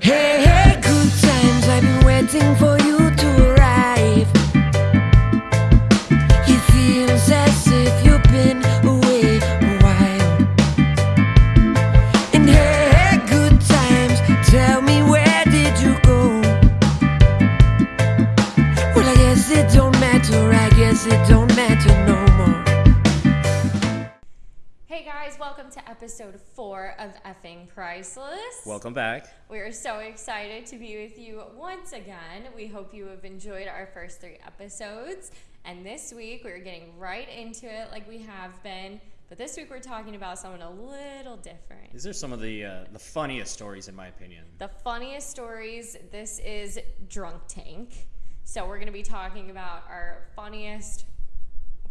Hey, hey, good times. I've been waiting for you Priceless. Welcome back. We are so excited to be with you once again. We hope you have enjoyed our first three episodes. And this week we're getting right into it like we have been. But this week we're talking about someone a little different. These are some of the uh, the funniest stories, in my opinion. The funniest stories. This is Drunk Tank. So we're going to be talking about our funniest,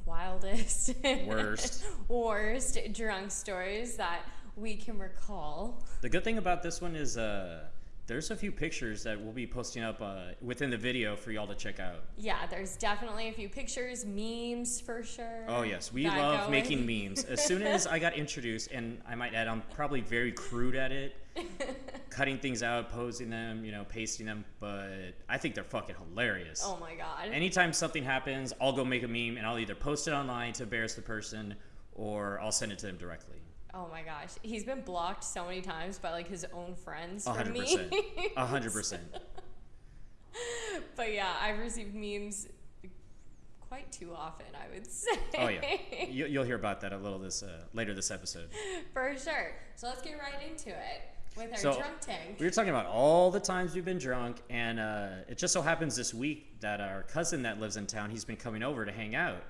wildest, Worst. worst drunk stories that we can recall. The good thing about this one is uh, there's a few pictures that we'll be posting up uh, within the video for y'all to check out. Yeah, there's definitely a few pictures, memes for sure. Oh yes, we love go making memes. As soon as I got introduced, and I might add, I'm probably very crude at it, cutting things out, posing them, you know, pasting them. But I think they're fucking hilarious. Oh my god. Anytime something happens, I'll go make a meme and I'll either post it online to embarrass the person, or I'll send it to them directly. Oh my gosh. He's been blocked so many times by like his own friends from hundred me. percent. A hundred percent. but yeah, I've received memes quite too often, I would say. Oh yeah, you, you'll hear about that a little this uh, later this episode. For sure. So let's get right into it with our So drunk tank. we were talking about all the times we've been drunk, and uh, it just so happens this week that our cousin that lives in town, he's been coming over to hang out.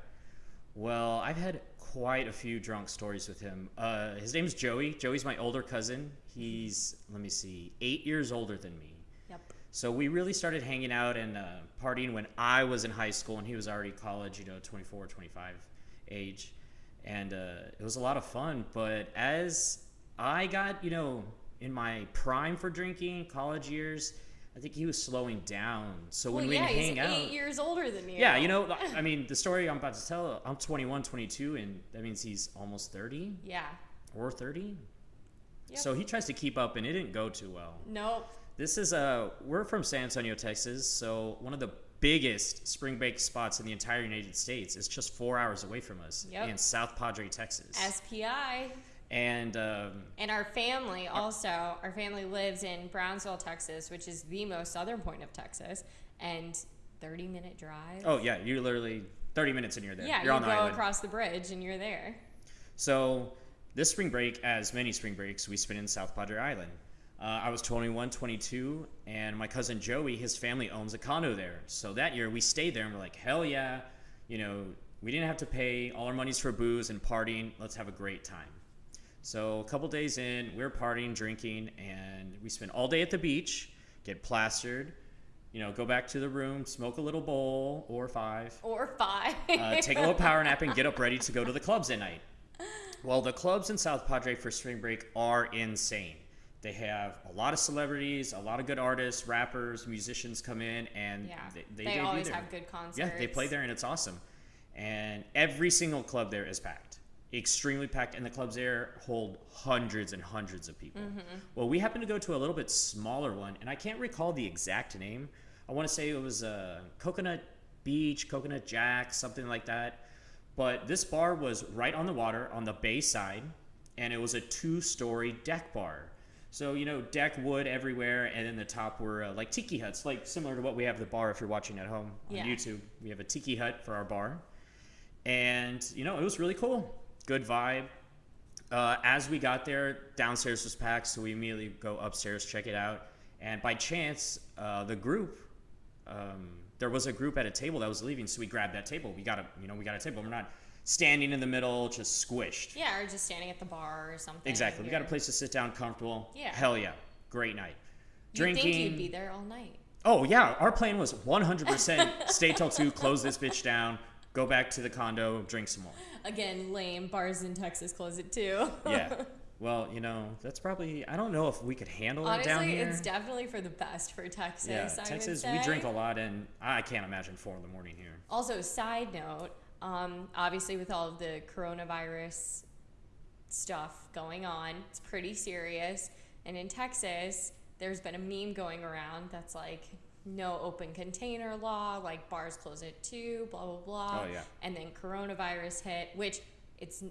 Well, I've had quite a few drunk stories with him. Uh, his name's Joey. Joey's my older cousin. He's let me see, eight years older than me. Yep. So we really started hanging out and uh, partying when I was in high school and he was already college, you know, 24, 25 age. And uh, it was a lot of fun. But as I got, you know, in my prime for drinking, college years, I think he was slowing down. So when well, we yeah, hang out. eight years older than you. yeah, you know, I mean, the story I'm about to tell, I'm 21, 22, and that means he's almost 30 Yeah. or 30. Yep. So he tries to keep up and it didn't go too well. Nope. This is uh we're from San Antonio, Texas, so one of the biggest spring break spots in the entire United States is just four hours away from us Yep. in South Padre, Texas. SPI. And um, And our family also, our family lives in Brownsville, Texas, which is the most southern point of Texas, and 30 minute drive. oh yeah, you're literally 30 minutes and you're there. yeah, you're you on go the island. across the bridge and you're there. So this spring break, as many spring breaks, we spent in South Padre Island. Uh, I was 21, 22, and my cousin Joey, his family owns a condo there. So that year we stayed there and we're like, hell yeah, you know, we didn't have to pay all our monies for booze and partying. Let's have a great time. So a couple days in, we are partying, drinking, and we spent all day at the beach, get plastered, you know, go back to the room, smoke a little bowl or five, Or five. uh, take a little power nap and get up ready to go to the clubs at night. Well, the clubs in South Padre for spring break are insane. They have a lot of celebrities, a lot of good artists, rappers, musicians come in, and yeah. they, They, they, always have good concerts. Yeah, they play there, and it's awesome. And every single club there is packed, extremely packed, and the clubs there hold hundreds and hundreds of people. Mm-hmm. Well, we happened to go to a little bit smaller one, and I can't recall the exact name. I want to say it was uh, Coconut Beach, Coconut Jack, something like that. But this bar was right on the water on the bay side, and it was a two-story deck bar. So you know, deck wood everywhere, and then the top were uh, like tiki huts, like similar to what we have the bar. If you're watching at home on Yeah. YouTube, we have a tiki hut for our bar, and you know, it was really cool. Good vibe. Uh, as we got there, downstairs was packed, so we immediately go upstairs, check it out, and by chance, uh, the group, um, there was a group at a table that was leaving, so we grabbed that table. We got a, you know, we got a table. We're not standing in the middle, just squished. Yeah, or just standing at the bar or something. Exactly. We got a place to sit down, comfortable. Yeah. Hell yeah, great night. You'd think you'd be there all night. Oh yeah, our plan was 100% stay till two, close this bitch down, go back to the condo, drink some more. Again, lame. Bars in Texas close it too. Yeah. Well, you know, that's probably I don't know if we could handle it down here. Honestly, it's definitely for the best for Texas. yeah, I Texas, we drink a lot, and I can't imagine four in the morning here. Also, side note, um, obviously with all of the coronavirus stuff going on, it's pretty serious. And in Texas, there's been a meme going around that's like no open container law, like bars close at two, blah blah blah. Oh, yeah. And then coronavirus hit, which it's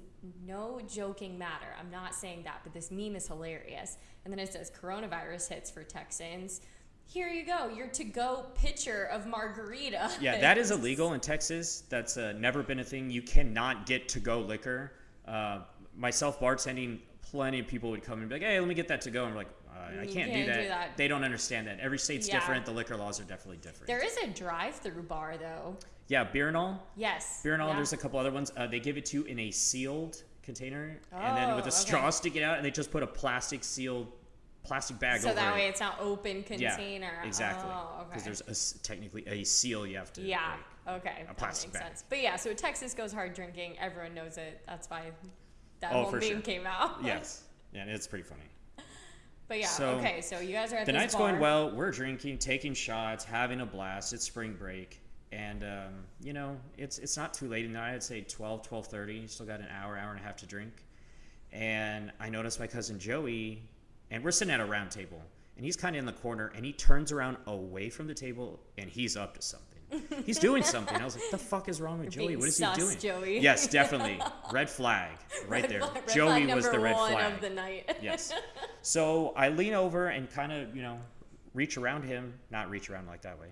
no joking matter. I'm not saying that, but this meme is hilarious. And then it says coronavirus hits for Texans. Here you go, your to-go pitcher of margarita. Yeah, that is illegal in Texas. That's uh, never been a thing. You cannot get to go liquor. Uh, myself bartending, plenty of people would come and be like, "Hey, let me get that to go." And I'm like, "I can't, do, can't that. do that. They don't understand that. Every state's Yeah. different. The liquor laws are definitely different. There is a drive-through bar though. yeah, beer and all. Yes. Beer and all. yeah. There's a couple other ones. Uh, they give it to you in a sealed container, and then with Oh, a okay. straw sticking out, and they just put a plastic sealed plastic bag over it. so that it. way it's not open container. Yeah, exactly. Oh, okay. there's a technically a seal you have to. Yeah. like- Okay. that plastic makes bag. sense. But yeah, so Texas goes hard drinking. Everyone knows it. That's why that Oh, whole meme sure. came out. yes. Yeah, it's pretty funny. But yeah. So, okay. So you guys are at the night's bar. going well. We're drinking, taking shots, having a blast. It's spring break, and um, you know it's it's not too late in the night. I'd say 12, 12.30. Still got an hour, hour and a half to drink. And I noticed my cousin Joey, and we're sitting at a round table, and he's kind of in the corner, and he turns around away from the table, and he's up to something. He's doing something. I was like, "The fuck is wrong with You're Joey? What is sus, he doing?" Joey. Yes, definitely. Red flag, right Red there. flag- Joey was the red flag of the night. yes. So I lean over and kind of, you know, reach around him, not reach around like that way,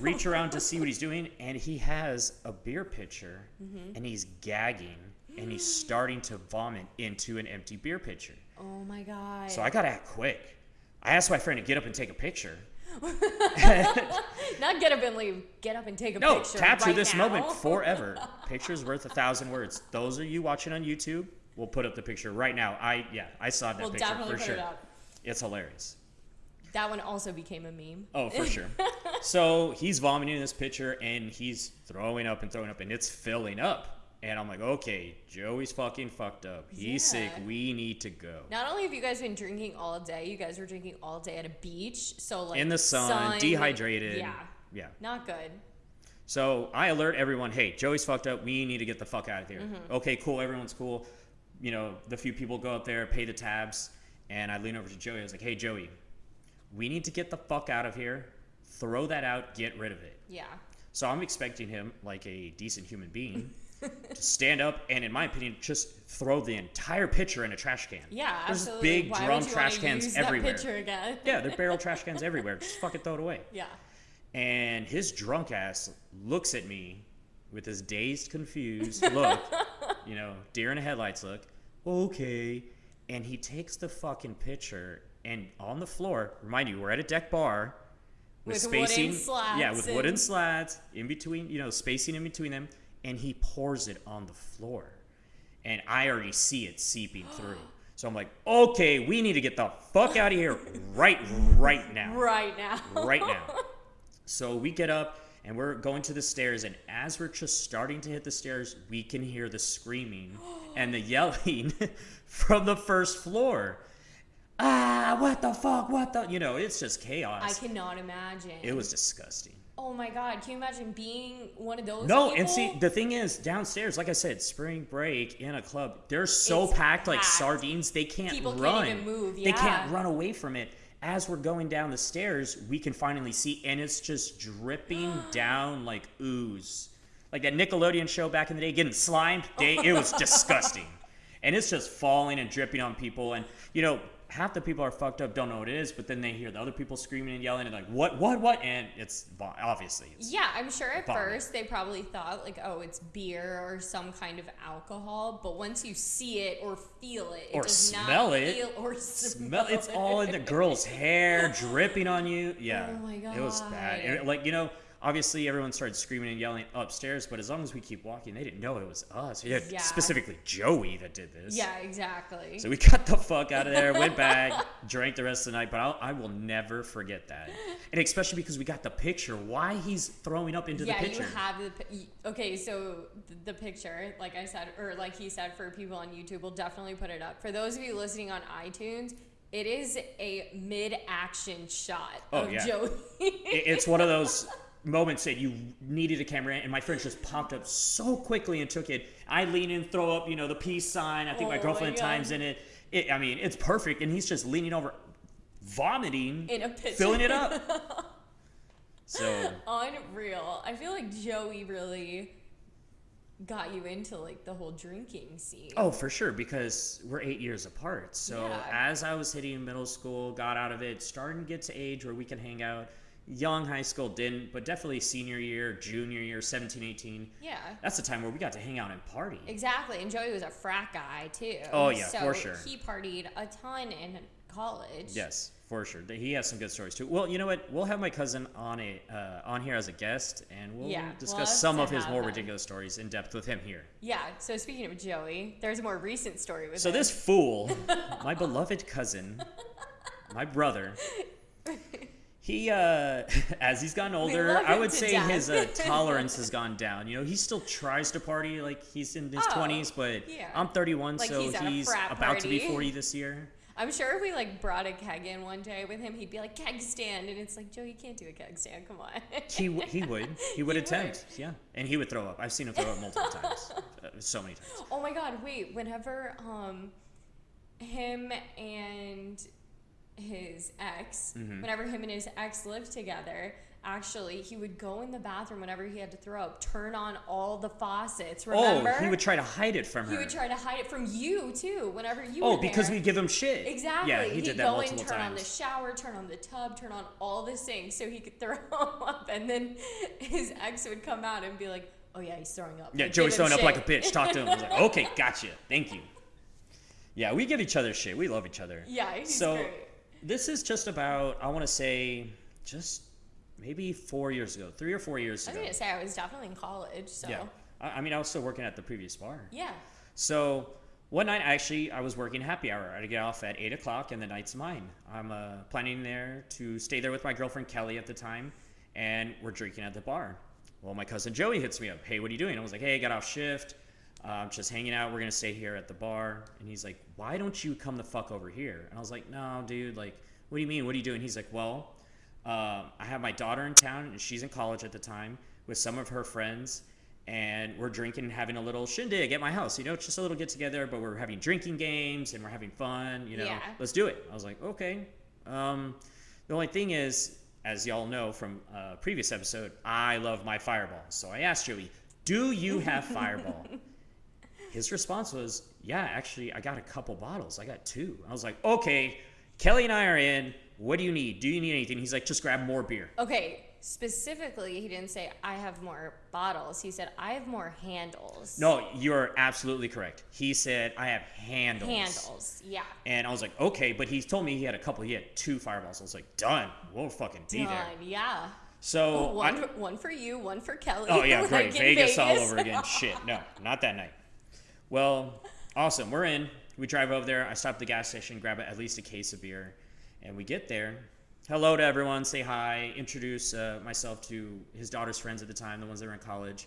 reach around to see what he's doing, and he has a beer pitcher Mm-hmm. and he's gagging and he's starting to vomit into an empty beer pitcher. oh my god. So I got to act quick. I asked my friend to get up and take a picture. Not get up and leave. Get up and take a No, picture. capture right this now. moment forever. Picture's worth a thousand words. Those of you watching on YouTube, we'll put up the picture right now. I yeah, I saw that We'll picture definitely for put sure. it up. It's hilarious. That one also became a meme. Oh, for sure. so he's vomiting in this picture and he's throwing up and throwing up and it's filling up. And I'm like, okay, Joey's fucking fucked up. He's sick. We need to go. Not only have you guys been drinking all day, you guys were drinking all day at a beach. So like in the sun, dehydrated. Yeah. Yeah. Not good. So I alert everyone, hey, Joey's fucked up. We need to get the fuck out of here. Mm-hmm. Okay, cool. Everyone's cool. You know, the few people go up there, pay the tabs, and I lean over to Joey. I was like, hey, Joey, we need to get the fuck out of here. Throw that out. Get rid of it. Yeah. So I'm expecting him, like a decent human being, stand up and, in my opinion, just throw the entire pitcher in a trash can. Yeah, There's absolutely. big Why drum trash cans use everywhere. That again. Yeah, they're barrel trash cans everywhere. Just fucking throw it away. Yeah. And his drunk ass looks at me with his dazed, confused look, you know, deer in the headlights look. Okay. And he takes the fucking pitcher and on the floor, remind you, we're at a deck bar with, With wooden spacing. slats yeah, with and- wooden slats in between, you know, spacing in between them. And he pours it on the floor. And I already see it seeping through. So I'm like, okay, we need to get the fuck out of here right, right now Right now. right now. So we get up and we're going to the stairs, and as we're just starting to hit the stairs, we can hear the screaming and the yelling from the first floor. Ah, what the fuck? What the? You know, it's just chaos. I cannot imagine. It was disgusting. Oh my god, can you imagine being one of those No, people? and see, the thing is, downstairs, like I said, spring break in a club, they're so It's packed like sardines, they can't People can't run. even move, Yeah. They can't run away from it. As we're going down the stairs, we can finally see, and it's just dripping down like ooze. Like that Nickelodeon show back in the day, getting slimed. They, it was disgusting. And it's just falling and dripping on people. And, you know, half the people are fucked up, don't know what it is, but then they hear the other people screaming and yelling and like, what, what, what? And it's obviously. It's, Yeah, I'm sure at Vomit. first they probably thought like, oh, it's beer or some kind of alcohol. But once you see it or feel it, it Or smell it. feel or smell smell it's all in the girl's hair dripping on you yeah Oh my it was bad God. And, like you know obviously everyone started screaming and yelling upstairs but as long as we keep walking they didn't know it was us yeah, Yeah. specifically joey that did this Yeah, exactly. so we got the fuck out of there went back drank the rest of the night but I'll, i will never forget that and especially because we got the picture why he's throwing up into yeah, the picture you have the okay. So the picture, like I said, or like he said, for people on YouTube, we'll definitely put it up. For those of you listening on iTunes, it is a mid-action shot Oh, of yeah. Joey. it's one of those moments said you needed a camera and my friend just popped up so quickly and took it i lean in throw up you know the peace sign i think Oh my my girlfriend God. times in it. it i mean it's perfect and he's just leaning over vomiting, in a pitcher. filling it up. So Unreal. I feel like Joey really got you into like the whole drinking scene. Oh, for sure, because we're eight years apart. So Yeah. as I was hitting middle school, got out of it, starting to get to age where we can hang out. Young high school didn't, but definitely senior year, junior year, 17, 18. Yeah. That's the time where we got to hang out and party. Exactly. And Joey was a frat guy too. Oh, yeah, so for sure. He partied a ton in college. Yes, for sure. He has some good stories too. Well, you know what? We'll have my cousin on a uh, on here as a guest, and we'll Yeah, discuss some of his more him. ridiculous stories in depth with him here. Yeah. So speaking of Joey, there's a more recent story with So him. this fool, my beloved cousin, my brother, he uh as he's gotten older, I would say death. his uh, tolerance has gone down. You know, he still tries to party like he's in his Oh, 20s, but yeah. I'm 31, Like so he's he's about to be 40 this year. I'm sure if we like brought a keg in one day with him, he'd be like keg stand, and it's like Joe, you can't do a keg stand. Come on. He w- he would. He would He attempt. Yeah. And he would throw up. I've seen him throw up multiple times. Uh, so many times. Oh my god, wait, whenever um him and his ex, Mm-hmm. whenever him and his ex lived together, actually he would go in the bathroom whenever he had to throw up, turn on all the faucets, remember? Oh, he would try to hide it from her. He would try to hide it from you too, whenever you Oh, because there. we give him shit. Exactly. Yeah, he He'd did that go multiple in, turn on the shower, turn on the tub, turn on all the sinks so he could throw up, and then his ex would come out and be like, "Oh yeah, he's throwing up." Yeah, Like, Joey's throwing up like a bitch. Talk to him. I was like, okay, gotcha. Thank you. Yeah, we give each other shit. We love each other. Yeah, he's so great. This is just about I want to say just maybe four years ago, three or four years I was ago. gonna say I was definitely in college, so Yeah, I, I mean I was still working at the previous bar. yeah. So one night, actually, I was working happy hour. I get off at eight o'clock, and the night's mine. I'm uh, planning there to stay there with my girlfriend Kelly at the time, and we're drinking at the bar. Well, my cousin Joey hits me up. Hey, what are you doing? I was like, Hey, I got off shift. Uh, just hanging out. We're gonna stay here at the bar. And he's like, Why don't you come the fuck over here? And I was like, No, dude. Like, what do you mean? What are you doing? He's like, Well, um, I have my daughter in town, and she's in college at the time with some of her friends, and we're drinking and having a little shindig at my house. You know, it's just a little get together, but we're having drinking games and we're having fun. You know, Yeah. let's do it. I was like, okay. Um, the only thing is, as y'all know from a previous episode, I love my Fireball. So I asked Joey, "Do you have Fireball?" His response was, "Yeah, actually, I got a couple bottles. I got two. I was like, "Okay, Kelly and I are in. What do you need? Do you need anything?" He's like, "Just grab more beer." Okay, specifically, he didn't say I have more bottles. He said I have more handles. No, you're absolutely correct. He said, "I have handles." handles. Yeah. And I was like, "Okay," but he told me he had a couple. He had two fireballs. I was like, "Done. We'll fucking be there." Done. Yeah. So one, I- one for you, one for Kelly. Oh yeah, like great. in Vegas, all over again. Shit, no, not that night. Well, awesome. We're in. We drive over there. I stop at the gas station, grab at least a case of beer, and we get there. Hello to everyone. Say hi. Introduce uh, myself to his daughter's friends at the time, the ones that were in college,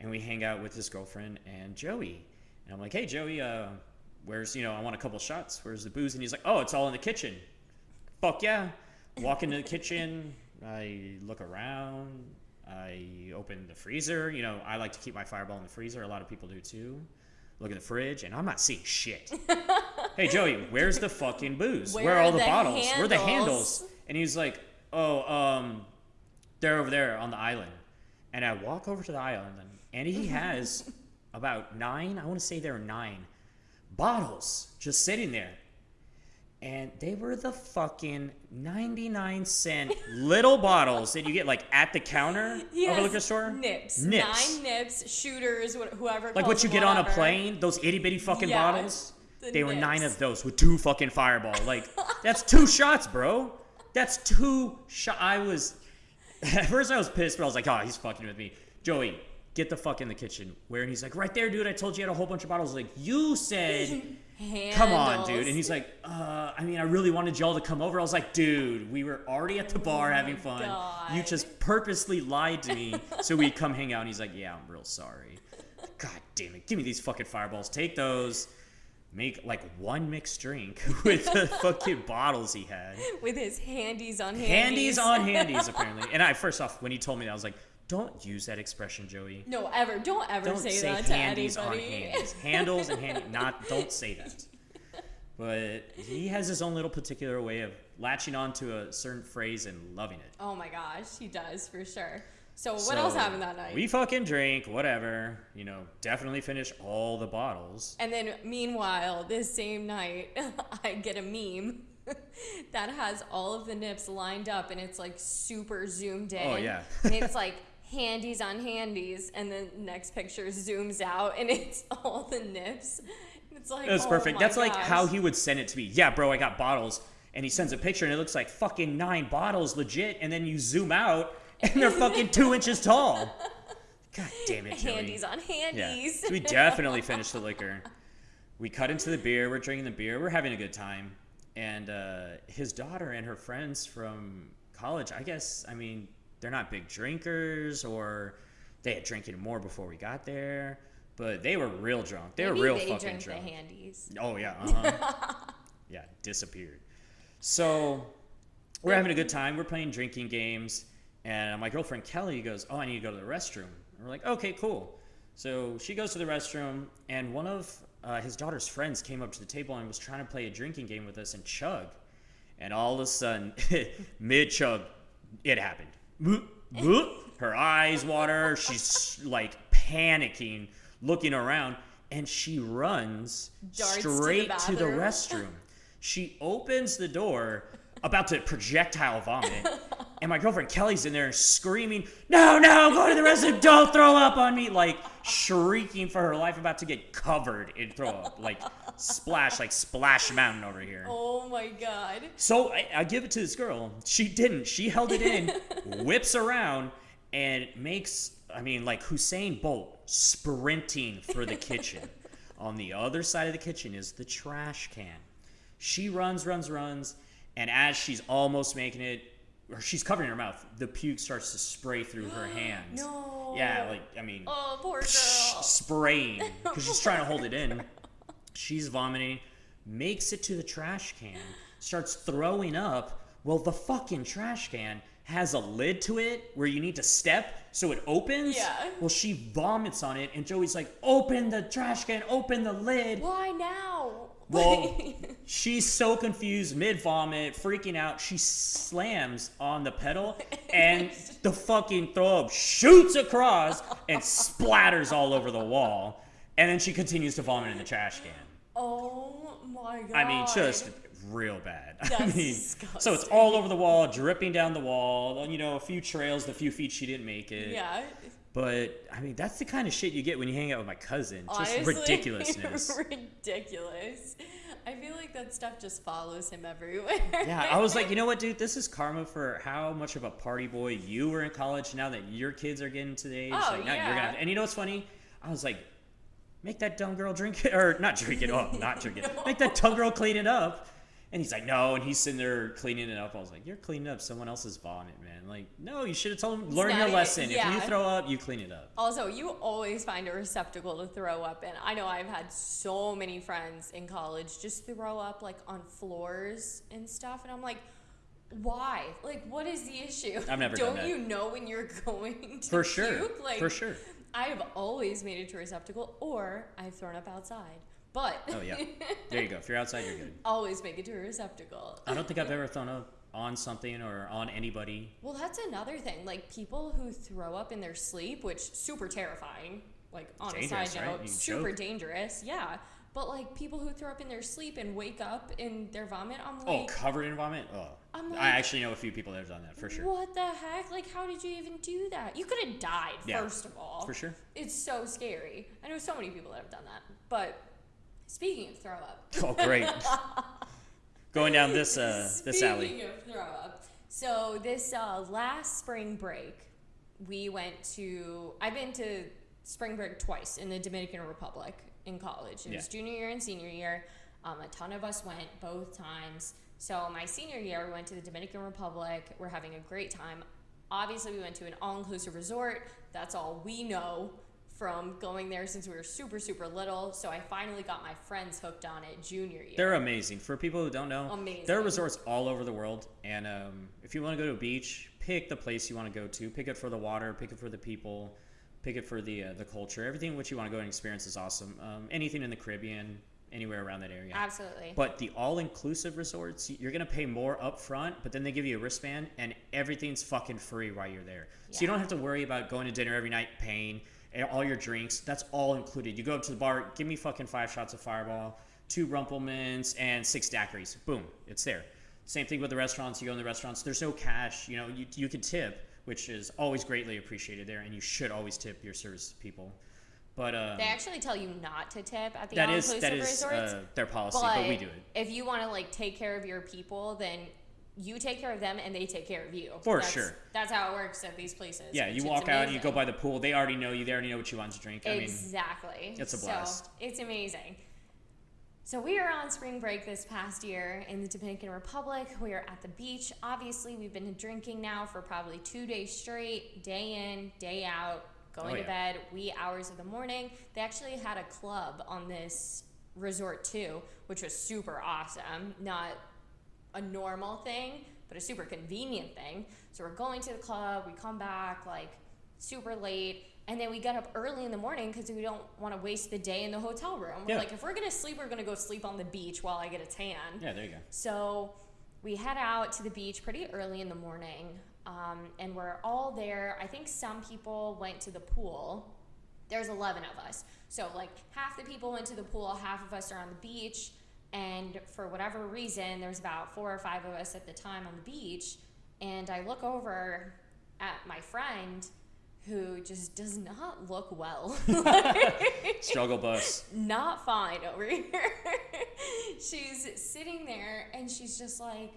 and we hang out with his girlfriend and Joey. And I'm like, hey Joey, uh, where's you know I want a couple shots. Where's the booze? And he's like, oh, it's all in the kitchen. Fuck yeah. Walk into the kitchen. I look around. I open the freezer. You know, I like to keep my fireball in the freezer. A lot of people do too. Look at the fridge, and I'm not seeing shit. hey, Joey, where's the fucking booze? Where, Where are all the, the bottles? Where are the handles?" handles? And he's like, oh, um, they're over there on the island. And I walk over to the island, and he has about nine, I want to say there are nine bottles just sitting there. And they were the fucking 99 cent little bottles that you get like at the counter He of a liquor store. Nips. Nips. Nine nips, shooters, wh- whoever. Like what you get on a plane, those itty bitty fucking Yeah, bottles. the They were nine of those with two fucking fireball. Like that's two shots, bro. That's two shot. I was at first I was pissed, but I was like, oh, he's fucking with me. Joey, get the fuck in the kitchen. Where? And he's like, right there, dude. I told you you had a whole bunch of bottles. Like you said. Come on, dude. And he's like, uh, I mean, I really wanted y'all to come over. I was like, dude, we were already at the bar having fun. You Oh just purposely lied to me so we'd come hang out. And he's like, yeah, I'm real sorry. God damn it. Give me these fucking fireballs. Take those. Make like one mixed drink with the fucking bottles he had. with his handies on handies. Handies on handies, apparently. And I, first off, when he told me that, I was like, don't use that expression, Joey. No, ever. Don't ever Don't say, say, that to anybody. on handies. Handles and handy. Not. Don't say that. But he has his own little particular way of latching on to a certain phrase and loving it. Oh my gosh, he does for sure. So what else happened that night? We fucking drink, whatever. You know, definitely finish all the bottles. And then meanwhile, this same night, I get a meme that has all of the nips lined up and it's like super zoomed oh, in. Oh, yeah. and it's like handies on handies and the next picture zooms out and it's all the nips. It's like was oh perfect. That's like how he would send it to me. Yeah, bro, I got bottles. And he sends a picture and it looks like fucking nine bottles legit. And then you zoom out and they're fucking two inches tall. God damn it, Joey. handies on Yeah. handies. So we definitely finished the liquor. We cut into the beer. We're drinking the beer. We're having a good time. And uh, his daughter and her friends from college, I guess, I mean, they're not big drinkers or they had drinking more before we got there, but they were real drunk. They Maybe were real they fucking drunk. the handies. Oh yeah, uh-huh. yeah, disappeared. So we're having a good time. We're playing drinking games, and my girlfriend Kelly goes, "Oh, I need to go to the restroom." And we're like, "Okay, cool." So she goes to the restroom, and one of uh, his daughter's friends came up to the table and was trying to play a drinking game with us and chug. And all of a sudden, mid chug, it happened. Boop, boop. Her eyes water. She's like panicking, looking around, and she runs Darts to the straight to the, restroom. She opens the door, about to projectile vomit, and my girlfriend Kelly's in there screaming, "No, no, go to the restroom! Don't throw up on me!" Like shrieking for her life, about to get covered in throw up, like splash, like Splash Mountain over here. Oh my god. So I, I give it to this girl. She didn't. She held it in, whips around, and makes, I mean, like Usain Bolt sprinting for the kitchen. On the other side of the kitchen is the trash can. She runs, runs, runs, and as she's almost making it, or she's covering her mouth, the puke starts to spray through her hands. No. Yeah, like, I mean, Oh, poor girl. spraying because she's trying to hold it in. She's vomiting, makes it to the trash can, starts throwing up. Well, the fucking trash can has a lid to it where you need to step so it opens. Yeah. Well, she vomits on it, and Joey's like, "Open the trash can, open the lid." Why now? Well, she's so confused, mid vomit, freaking out. She slams on the pedal, and the fucking throw up shoots across and splatters all over the wall. And then she continues to vomit in the trash can. oh my god. I mean, just real bad. I That's mean, so it's all over the wall, dripping down the wall. You know, a few trails, the few feet she didn't make it. Yeah. But I mean, that's the kind of shit you get when you hang out with my cousin. Just Honestly, ridiculousness. ridiculous. I feel like that stuff just follows him everywhere. Yeah, I was like, you know what, dude? This is karma for how much of a party boy you were in college. Now that your kids are getting to the age, Oh, like, now you're yeah. gonna. And you know what's funny? I was like, make that dumb girl drink it, or not drink it. Oh, not drink it. Make that dumb girl clean it up. And he's like, no, and he's sitting there cleaning it up. I was like, you're cleaning up someone else's vomit, man. Like, no, you should have told him, learn your lesson. If you throw up, you clean it up. Also, you always find a receptacle to throw up in. I know I've had so many friends in college just throw up like on floors and stuff, and I'm like, why? Like, what is the issue? I've never done Don't you know when you're going to For sure. puke? Like, For sure. I have always made it to a receptacle, or I've thrown up outside. But Oh yeah. There you go. If you're outside, you're good. always make it to a receptacle. I don't think I've ever thrown up on something or on anybody. Well, that's another thing. Like people who throw up in their sleep, which super terrifying. Like on a side note, You super choke. dangerous. Yeah. But like people who throw up in their sleep and wake up in their vomit, I'm like, Oh, like, covered in vomit? Oh. I'm like- I actually know a few people that have done that for sure. what the heck? Like, how did you even do that? You could have died Yeah, first of all. For sure. It's so scary. I know so many people that have done that. But speaking of throw up, Oh, great. Going down this uh, this alley. Speaking of throw up, so this uh, last spring break, we went to. I've been to spring break twice in the Dominican Republic in college. It was junior year and senior year. Um, a ton of us went both times. So my senior year, we went to the Dominican Republic. We're having a great time. Obviously, we went to an all-inclusive resort. That's all we know from going there since we were super super little. So I finally got my friends hooked on it junior year. They're amazing. For people who don't know, Amazing. there are resorts all over the world. And um, if you want to go to a beach, pick the place you want to go to. Pick it for the water. Pick it for the people. Pick it for the uh, the culture. Everything which you want to go and experience is awesome. Um, anything in the Caribbean, anywhere around that area. Absolutely. But the all-inclusive resorts, you're gonna pay more up front, but then they give you a wristband, and everything's fucking free while you're there. So you don't have to worry about going to dinner every night, paying all your drinks. That's all included. You go up to the bar, give me fucking five shots of Fireball, two Rumplemans, and six daiquiris. Boom, it's there. Same thing with the restaurants. You go in the restaurants. There's no cash. You know, you you can tip, which is always greatly appreciated there, and you should always tip your service people. But um, they actually tell you not to tip at the all-inclusive that is resorts. uh, their policy, but, but we do it. If you want to like take care of your people, then you take care of them and they take care of you. For That's- sure. That's how it works at these places. Yeah, you walk out, you go by the pool. They already know you. They already know what you want to drink. I mean, exactly. it's a So, blast. it's amazing. So we are on spring break this past year in the Dominican Republic. We are at the beach. Obviously, we've been drinking now for probably two days straight, day in, day out, going Oh, to yeah. bed wee hours of the morning. They actually had a club on this resort too, which was super awesome. Not a normal thing, but a super convenient thing. So we're going to the club, we come back like super late, and then we get up early in the morning because we don't want to waste the day in the hotel room. We're Yeah. like, if we're gonna sleep, we're gonna go sleep on the beach while I get a tan. yeah, there you go. So we head out to the beach pretty early in the morning, um, and we're all there. I think some people went to the pool. There's 11 of us. So, like, half the people went to the pool, half of us are on the beach. And for whatever reason, there's about four or five of us at the time on the beach. And I look over at my friend who just does not look well. Struggle bus. not fine over here. she's sitting there and she's just like,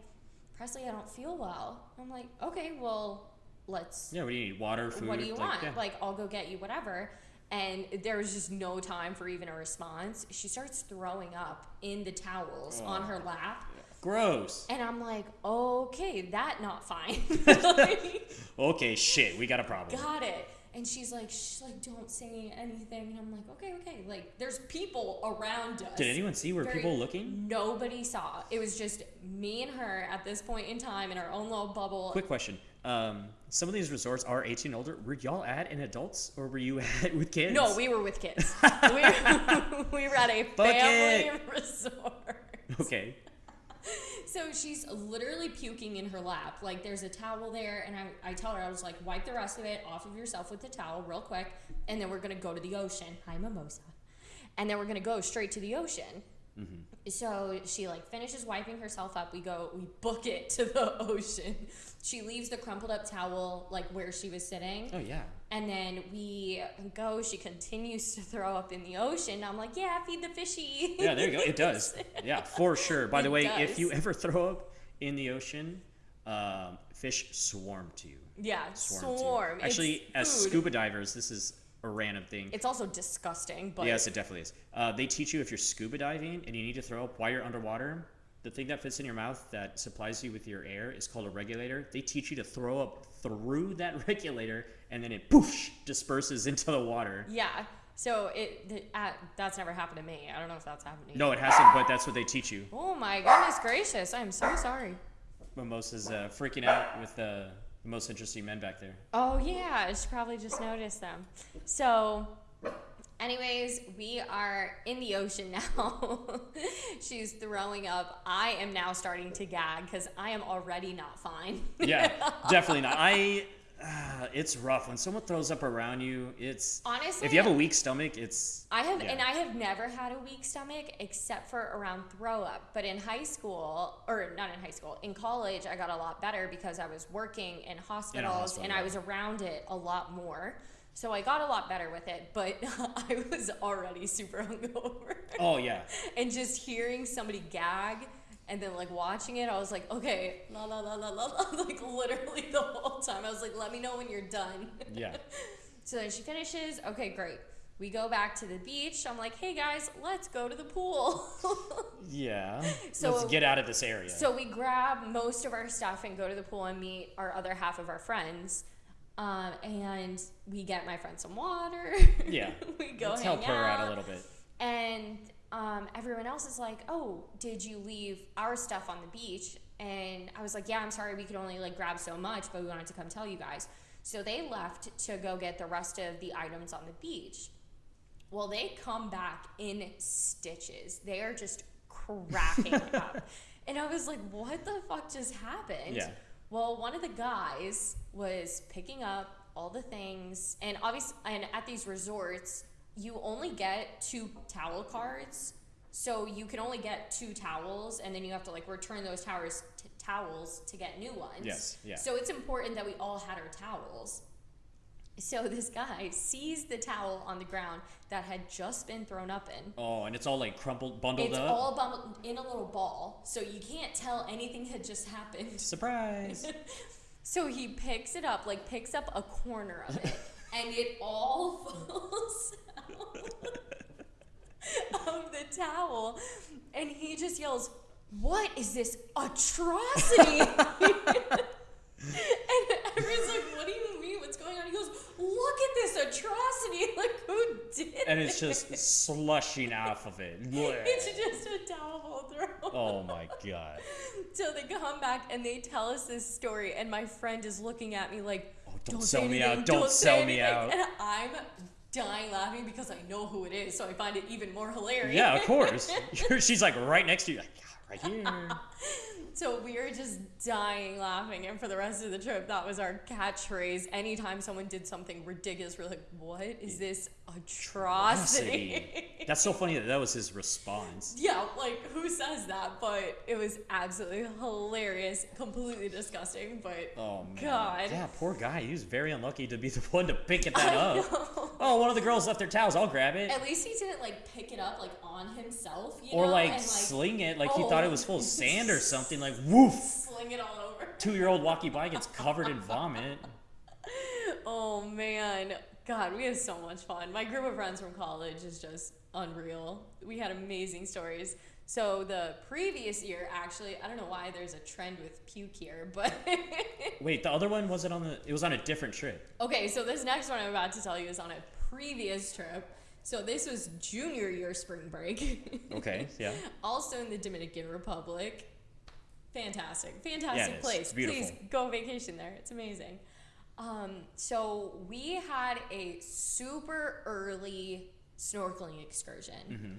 Presley, I don't feel well. I'm like, okay, well, let's. Yeah, what do you need? Water, food. what do you like, want? yeah. Like, I'll go get you whatever. And there was just no time for even a response. She starts throwing up in the towels on her oh, lap. Gross. And I'm like, okay, that not fine. Like, Okay, shit, we got a problem. got it. And she's like, shh, like, don't say anything. And I'm like, okay, okay. Like, there's people around us. Did anyone see? Were Very- people looking? Nobody saw. It was just me and her at this point in time in our own little bubble. Quick question. Um, some of these resorts are 18 older. Were y'all at in adults or were you at with kids? No, we were with kids. we, were, we were at a family Bucket. resort. Okay. So she's literally puking in her lap. Like there's a towel there, and I, I tell her, I was like, wipe the rest of it off of yourself with the towel real quick, and then we're gonna go to the ocean. Hi, Mimosa. And then we're gonna go straight to the ocean. So she like finishes wiping herself up. We go, we book it to the ocean. She leaves the crumpled up towel like where she was sitting. Oh yeah. And then we go, she continues to throw up in the ocean. I'm like, yeah, feed the fishy. Yeah, there you go. It does. Yeah, for sure. By the way, does. if you ever throw up in the ocean, um, fish swarm to you. yeah, Swarm. swarm. Actually, as scuba divers, this is a random thing. It's also disgusting, but yes, it definitely is. Uh, they teach you if you're scuba diving and you need to throw up while you're underwater. The thing that fits in your mouth that supplies you with your air is called a regulator. They teach you to throw up through that regulator, and then it poof disperses into the water. yeah. So it th- uh, that's never happened to me. I don't know if that's happened to you. No, it hasn't, but that's what they teach you. Oh my goodness gracious! I'm so sorry. Mimosa's uh, freaking out with uh, the most interesting men back there. Oh yeah, I should probably just notice them. So, anyways, we are in the ocean now. She's throwing up. I am now starting to gag because I am already not fine. Yeah, definitely not. I. Uh, it's rough when someone throws up around you. It's Honestly, if you have a weak stomach, it's I have, Yeah. and I have never had a weak stomach except for around throw up. But in high school, or not in high school, in college, I got a lot better because I was working in hospitals hospital, and I was around it a lot more. So I got a lot better with it, but I was already super hungover. oh yeah. and just hearing somebody gag and then like watching it, I was like, okay, la la la la la la, like literally the whole time. I was like, let me know when you're done. Yeah. So then she finishes. Okay, great. We go back to the beach. I'm like, hey guys, let's go to the pool. Yeah. So- Let's get out of this area. so we grab most of our stuff and go to the pool and meet our other half of our friends. Um, and we get my friend some water. yeah. we go Let's hang help her out a little bit. And um, everyone else is like, "Oh, did you leave our stuff on the beach?" And I was like, "Yeah, I'm sorry. We could only like grab so much, but we wanted to come tell you guys." So they left to go get the rest of the items on the beach. Well, they come back in stitches. They are just cracking up. And I was like, what the fuck just happened? Yeah. Well, one of the guys was picking up all the things, and obviously, and at these resorts, you only get two towel cards. So you can only get two towels, and then you have to like return those towers towels to get new ones. Yes, yeah. So it's important that we all had our towels. So this guy sees the towel on the ground that had just been thrown up in. Oh, and it's all like crumpled, bundled It's up. all bundled in a little ball, so you can't tell anything had just happened. Surprise! So he picks it up, like picks up a corner of it, and it all falls out of the towel. And he just yells, What is this atrocity? and everyone's like, What do you mean? What's going on? He goes, Look at this atrocity. Like, who did it? and it's this?" just slushing off of it. It's just a towel throw. oh my god. So they come back and they tell us this story, and my friend is looking at me like, Oh, don't say sell me out, don't say sell me anything." out. And I'm dying laughing because I know who it is, so I find it even more hilarious. Yeah, of course. She's like right next to you, like, yeah, right here. So we were just dying laughing, and for the rest of the trip, that was our catchphrase. Anytime someone did something ridiculous, we're like, "What is this atrocity?" That's so funny that that was his response. yeah, like who says that? But it was absolutely hilarious, completely disgusting. But Oh man. God. Yeah, poor guy. He was very unlucky to be the one to pick it that I up. know. Oh, one of the girls left their towels. I'll grab it. At least he didn't like pick it up like on himself, you Or know, like, and, sling it like he thought it was full of oh. sand or something. Like woof. sling it all over. Two year old walkie by gets covered in vomit. Oh man, God, we have so much fun. My group of friends from college is just unreal. We had amazing stories. So the previous year, actually, I don't know why there's a trend with puke here, but Wait, the other one wasn't on the. It was on a different trip. okay. So this next one I'm about to tell you is on a previous trip. So this was junior year spring break. Okay, yeah. also in the Dominican Republic. Fantastic, fantastic is. place. Beautiful. Please go vacation there. It's amazing. Um, so we had a super early snorkeling excursion, Mm-hmm.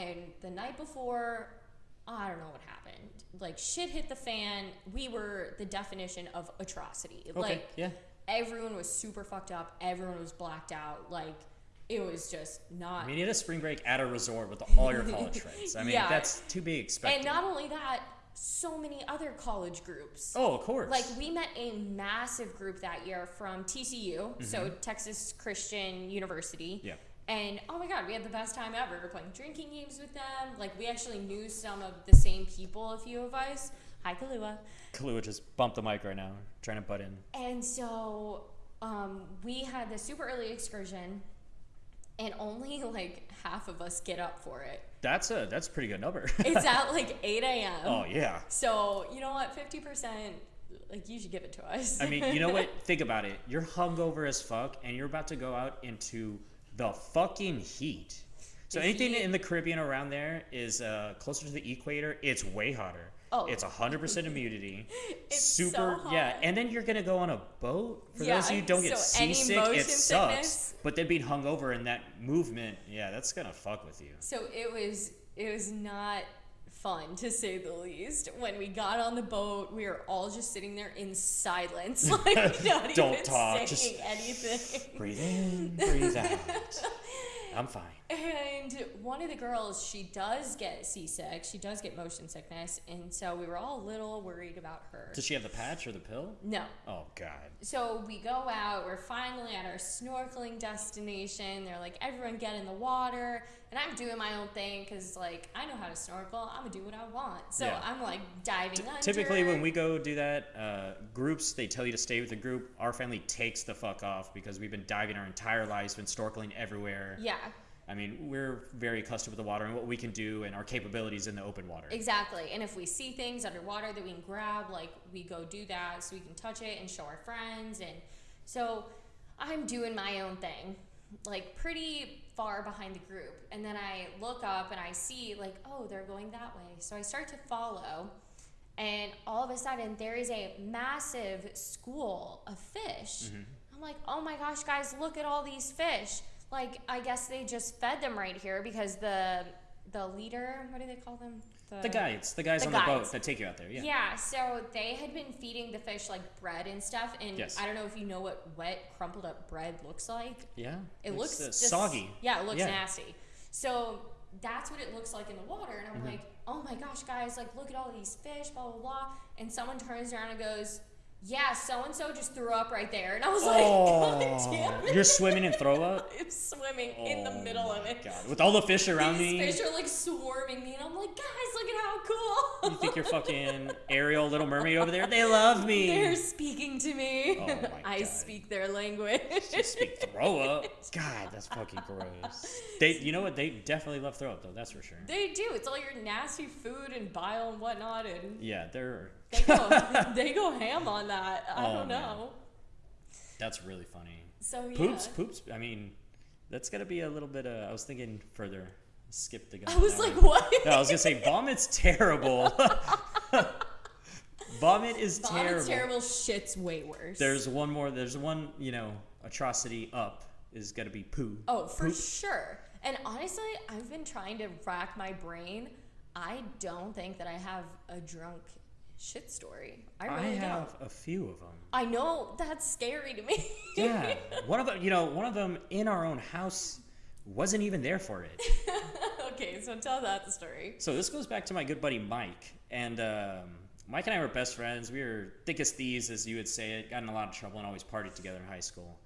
and the night before, I don't know what happened. Like shit hit the fan. We were the definition of atrocity. Okay, Like yeah. everyone was super fucked up. Everyone was blacked out. Like it was just not. I mean, you had a spring break at a resort with all your college friends. I mean, Yeah. that's to be expected. and not only that, so many other college groups. oh, of course. Like we met a massive group that year from TCU, so Texas Christian University. Mm-hmm. Yeah. And oh my god, we had the best time ever We're playing drinking games with them. Like we actually knew some of the same people, a few of us. Hi Kalua. Kahlua just bumped the mic right now, trying to butt in. And so um, we had this super early excursion, and only like half of us get up for it. That's a that's a pretty good number. It's at like 8 a.m. oh yeah. So you know what? 50%, like you should give it to us. I mean, you know what? Think about it. You're hungover as fuck, and you're about to go out into the fucking heat. So The anything heat- in the Caribbean around there is uh, closer to the equator. It's way hotter. Oh. It's 100% humidity. It's so super, yeah. And then you're gonna go on a boat. For Yeah, those of you who don't get so any seasick, it sucks. sickness- But then being hungover and that movement, yeah, that's gonna fuck with you. So it was it was not fun to say the least. When we got on the boat, we were all just sitting there in silence, like not Don't even talk, saying just- anything. Breathe in, breathe out. I'm fine. And one of the girls, she does get seasick. She does get motion sickness, and so we were all a little worried about her. Does she have the patch or the pill? No. Oh God. So we go out, we're finally at our snorkeling destination. They're like, everyone get in the water. And I'm doing my own thing because, like, I know how to snorkel. I'm going to do what I want. So Yeah. I'm like diving under. Typically, when we go do that, uh, groups they tell you to stay with the group. Our family takes the fuck off because we've been diving our entire lives, been snorkeling everywhere. Yeah, I mean, we're very accustomed with the water and what we can do and our capabilities in the open water. exactly. And if we see things underwater that we can grab, like, we go do that so we can touch it and show our friends. And so I'm doing my own thing, like, pretty far behind the group. And then I look up and I see, like, oh, they're going that way. So I start to follow. And all of a sudden, there is a massive school of fish. Mm-hmm. I'm like, oh my gosh, guys, look at all these fish. Like I guess they just fed them right here because the the leader, what do they call them? The guides, the guys The on the boat that take you out there. Yeah. Yeah, so they had been feeding the fish like bread and stuff, and Yes. I don't know if you know what wet, crumpled up bread looks like. Yeah. It It's, looks uh, just, soggy. Yeah, it looks Yeah. nasty. So that's what it looks like in the water, and I'm Mm-hmm. like, oh my gosh, guys, like look at all these fish, blah blah blah. And someone turns around and goes, yeah, so and so just threw up right there, and I was like, God damn it. You're swimming in throw up. I'm swimming in the Oh middle of it. God. With all the fish around These me. fish are like swarming me, and I'm like, guys, look at how cool. You think you're fucking Ariel, Little Mermaid over there? They love me. They're speaking to me. Oh my I speak their language. Just speak throw up. God, that's fucking gross. They, you know what? They definitely love throw up though. That's for sure. they do. It's all your nasty food and bile and whatnot, and Yeah, they're. They go they go ham on that. I Oh, don't man. know. That's really funny. So yeah. Poops, poops. I mean, that's gotta be a little bit. Uh, I was thinking further. Skip the gun. I was like, what? No, I was gonna say vomit's terrible. Vomit is terrible. Vomit's terrible. terrible. Shit's way worse. There's one more. There's one. You know, atrocity up is gonna be poo. oh, for Poop. sure. And honestly, I've been trying to rack my brain. I don't think that I have a drunk shit story. I I have don't. a few of them. I know that's scary to me. Yeah, one of them. You know, one of them in our own house wasn't even there for it. okay, so tell that story. So this goes back to my good buddy Mike, and um, Mike and I were best friends. We were thick as thieves, as you would say it. Got in a lot of trouble and always partied together in high school.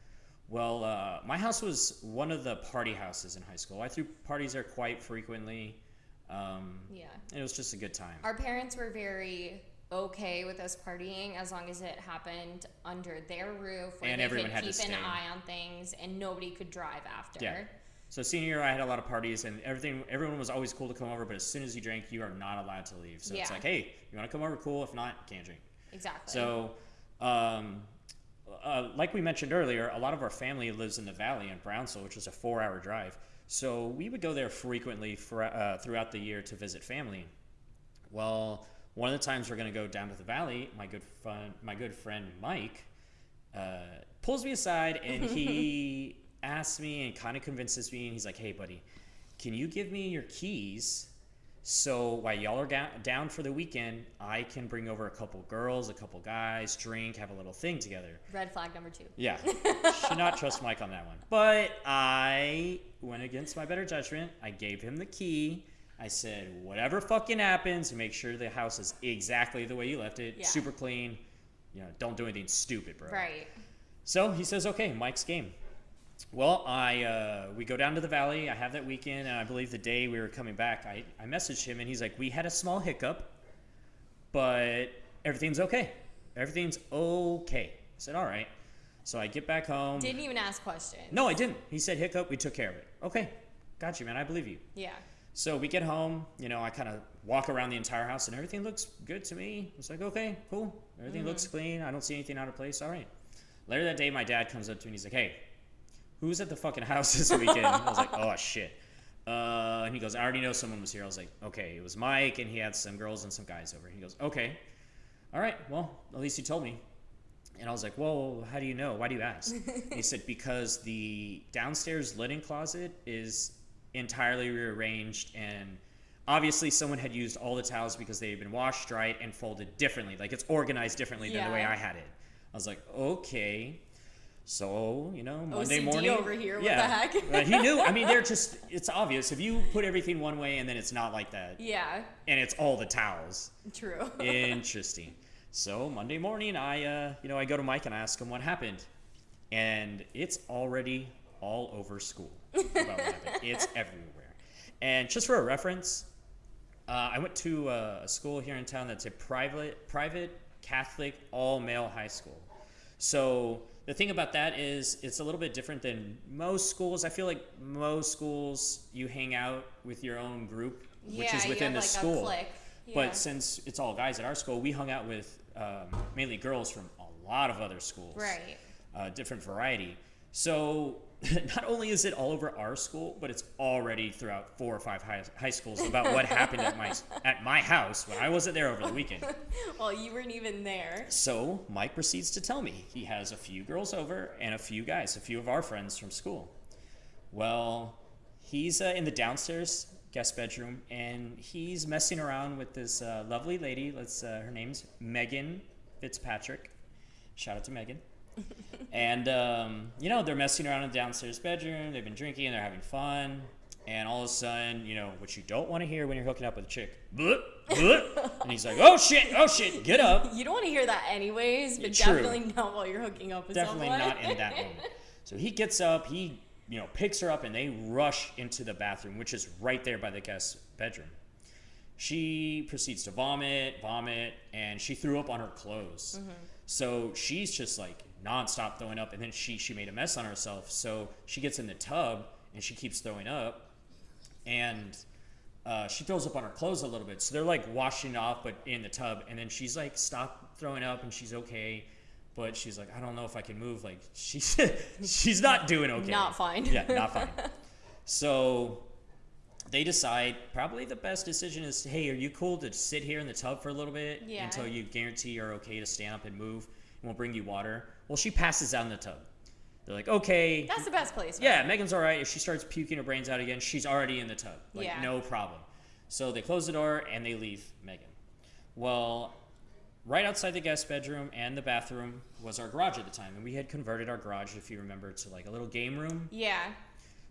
Well, uh, my house was one of the party houses in high school. I threw parties there quite frequently. Um, Yeah. it was just a good time. Our parents were very okay with us partying as long as it happened under their roof where And they everyone could had to keep an eye on things and nobody could drive after. Yeah. So senior year, I had a lot of parties, and everything. Everyone was always cool to come over, but as soon as you drank, you are not allowed to leave. So it's like, hey, you want to come over? Cool. If not, can't drink. Exactly. So, um, uh, like we mentioned earlier, a lot of our family lives in the valley in Brownsville, which is a four-hour drive. So we would go there frequently for, uh, throughout the year to visit family. Well, one of the times we're going to go down to the valley, my good fun, my good friend Mike uh, pulls me aside and he asks me and kind of convinces me, and he's like, "Hey, buddy, can you give me your keys?" So while y'all are down, down for the weekend, I can bring over a couple girls, a couple guys, drink, have a little thing together. Red flag number two. Yeah, should not trust Mike on that one. But I went against my better judgment. I gave him the key. I said, whatever fucking happens, make sure the house is exactly the way you left it, Yeah. super clean. You know, don't do anything stupid, bro. Right. So he says, okay, Mike's game. Well, I uh, we go down to the valley. I have that weekend, and I believe the day we were coming back, I, I messaged him, and he's like, we had a small hiccup, but everything's okay. Everything's okay. I said, all right. So I get back home. Didn't even ask questions. no, I didn't. He said hiccup. We took care of it. Okay, got you, man. I believe you. Yeah. So we get home, you know, I kind of walk around the entire house and everything looks good to me. It's like, okay, cool. Everything looks clean. I don't see anything out of place. All right. Later that day, my dad comes up to me and he's like, hey, who's at the fucking house this weekend? I was like, oh, shit. Uh, and he goes, I already know someone was here. I was like, okay, it was Mike, and he had some girls and some guys over. He goes, okay. All right, well, at least you told me. And I was like, well, how do you know? Why do you ask? He said, because the downstairs linen closet is entirely rearranged and obviously someone had used all the towels because they had been washed, dried, and folded differently. Like it's organized differently than the way I had it. I was like, okay. So, you know, Monday OCD morning. over here, what yeah. the heck? But he knew. I mean, they're just, it's obvious. If you put everything one way and then it's not like that, Yeah. and it's all the towels, True. Interesting. So Monday morning, I uh, you know I go to Mike and I ask him what happened, and it's already all over school about what happened. It's everywhere. And just for a reference, uh, I went to uh, a school here in town that's a private private Catholic all male high school. So the thing about that is it's a little bit different than most schools. I feel like most schools you hang out with your own group, which yeah, is you within the like, school. Yeah. But since it's all guys at our school, we hung out with um, mainly girls from a lot of other schools, Right. Uh, different variety. So not only is it all over our school, but it's already throughout four or five high, high schools about what happened at my at my house when I wasn't there over the weekend. well, you weren't even there. So Mike proceeds to tell me he has a few girls over and a few guys, a few of our friends from school. Well, he's uh, in the downstairs guest bedroom and he's messing around with this uh, lovely lady. Let's uh, her name's Megan Fitzpatrick. Shout out to Megan. And um, you know they're messing around in the downstairs bedroom. They've been drinking and they're having fun. And all of a sudden, you know what you don't want to hear when you're hooking up with a chick. Bloop, bloop. and he's like, "Oh shit! Oh shit! Get up!" You don't want to hear that anyways, but True. definitely not while you're hooking up with definitely someone. not in that moment. So he gets up, he you know picks her up, and they rush into the bathroom, which is right there by the guest bedroom. She proceeds to vomit, vomit, and she threw up on her clothes. So she's just like nonstop throwing up, and then she she made a mess on herself. So she gets in the tub and she keeps throwing up, and uh, she throws up on her clothes a little bit. So they're like washing off, but in the tub. And then she's like, stop throwing up, and she's okay. But she's like, I don't know if I can move. Like she's she's not doing okay. Not fine. Yeah, not fine. So they decide probably the best decision is, hey, are you cool to sit here in the tub for a little bit Yeah. until you guarantee you're okay to stand up and move, and we'll bring you water. Well, she passes out in the tub. They're like, okay, That's the best place. for yeah. Megan's all right. If she starts puking her brains out again, she's already in the tub. Like, Yeah. no problem. So they close the door and they leave Megan. Well, right outside the guest bedroom and the bathroom was our garage at the time. And we had converted our garage, if you remember, to like a little game room. Yeah.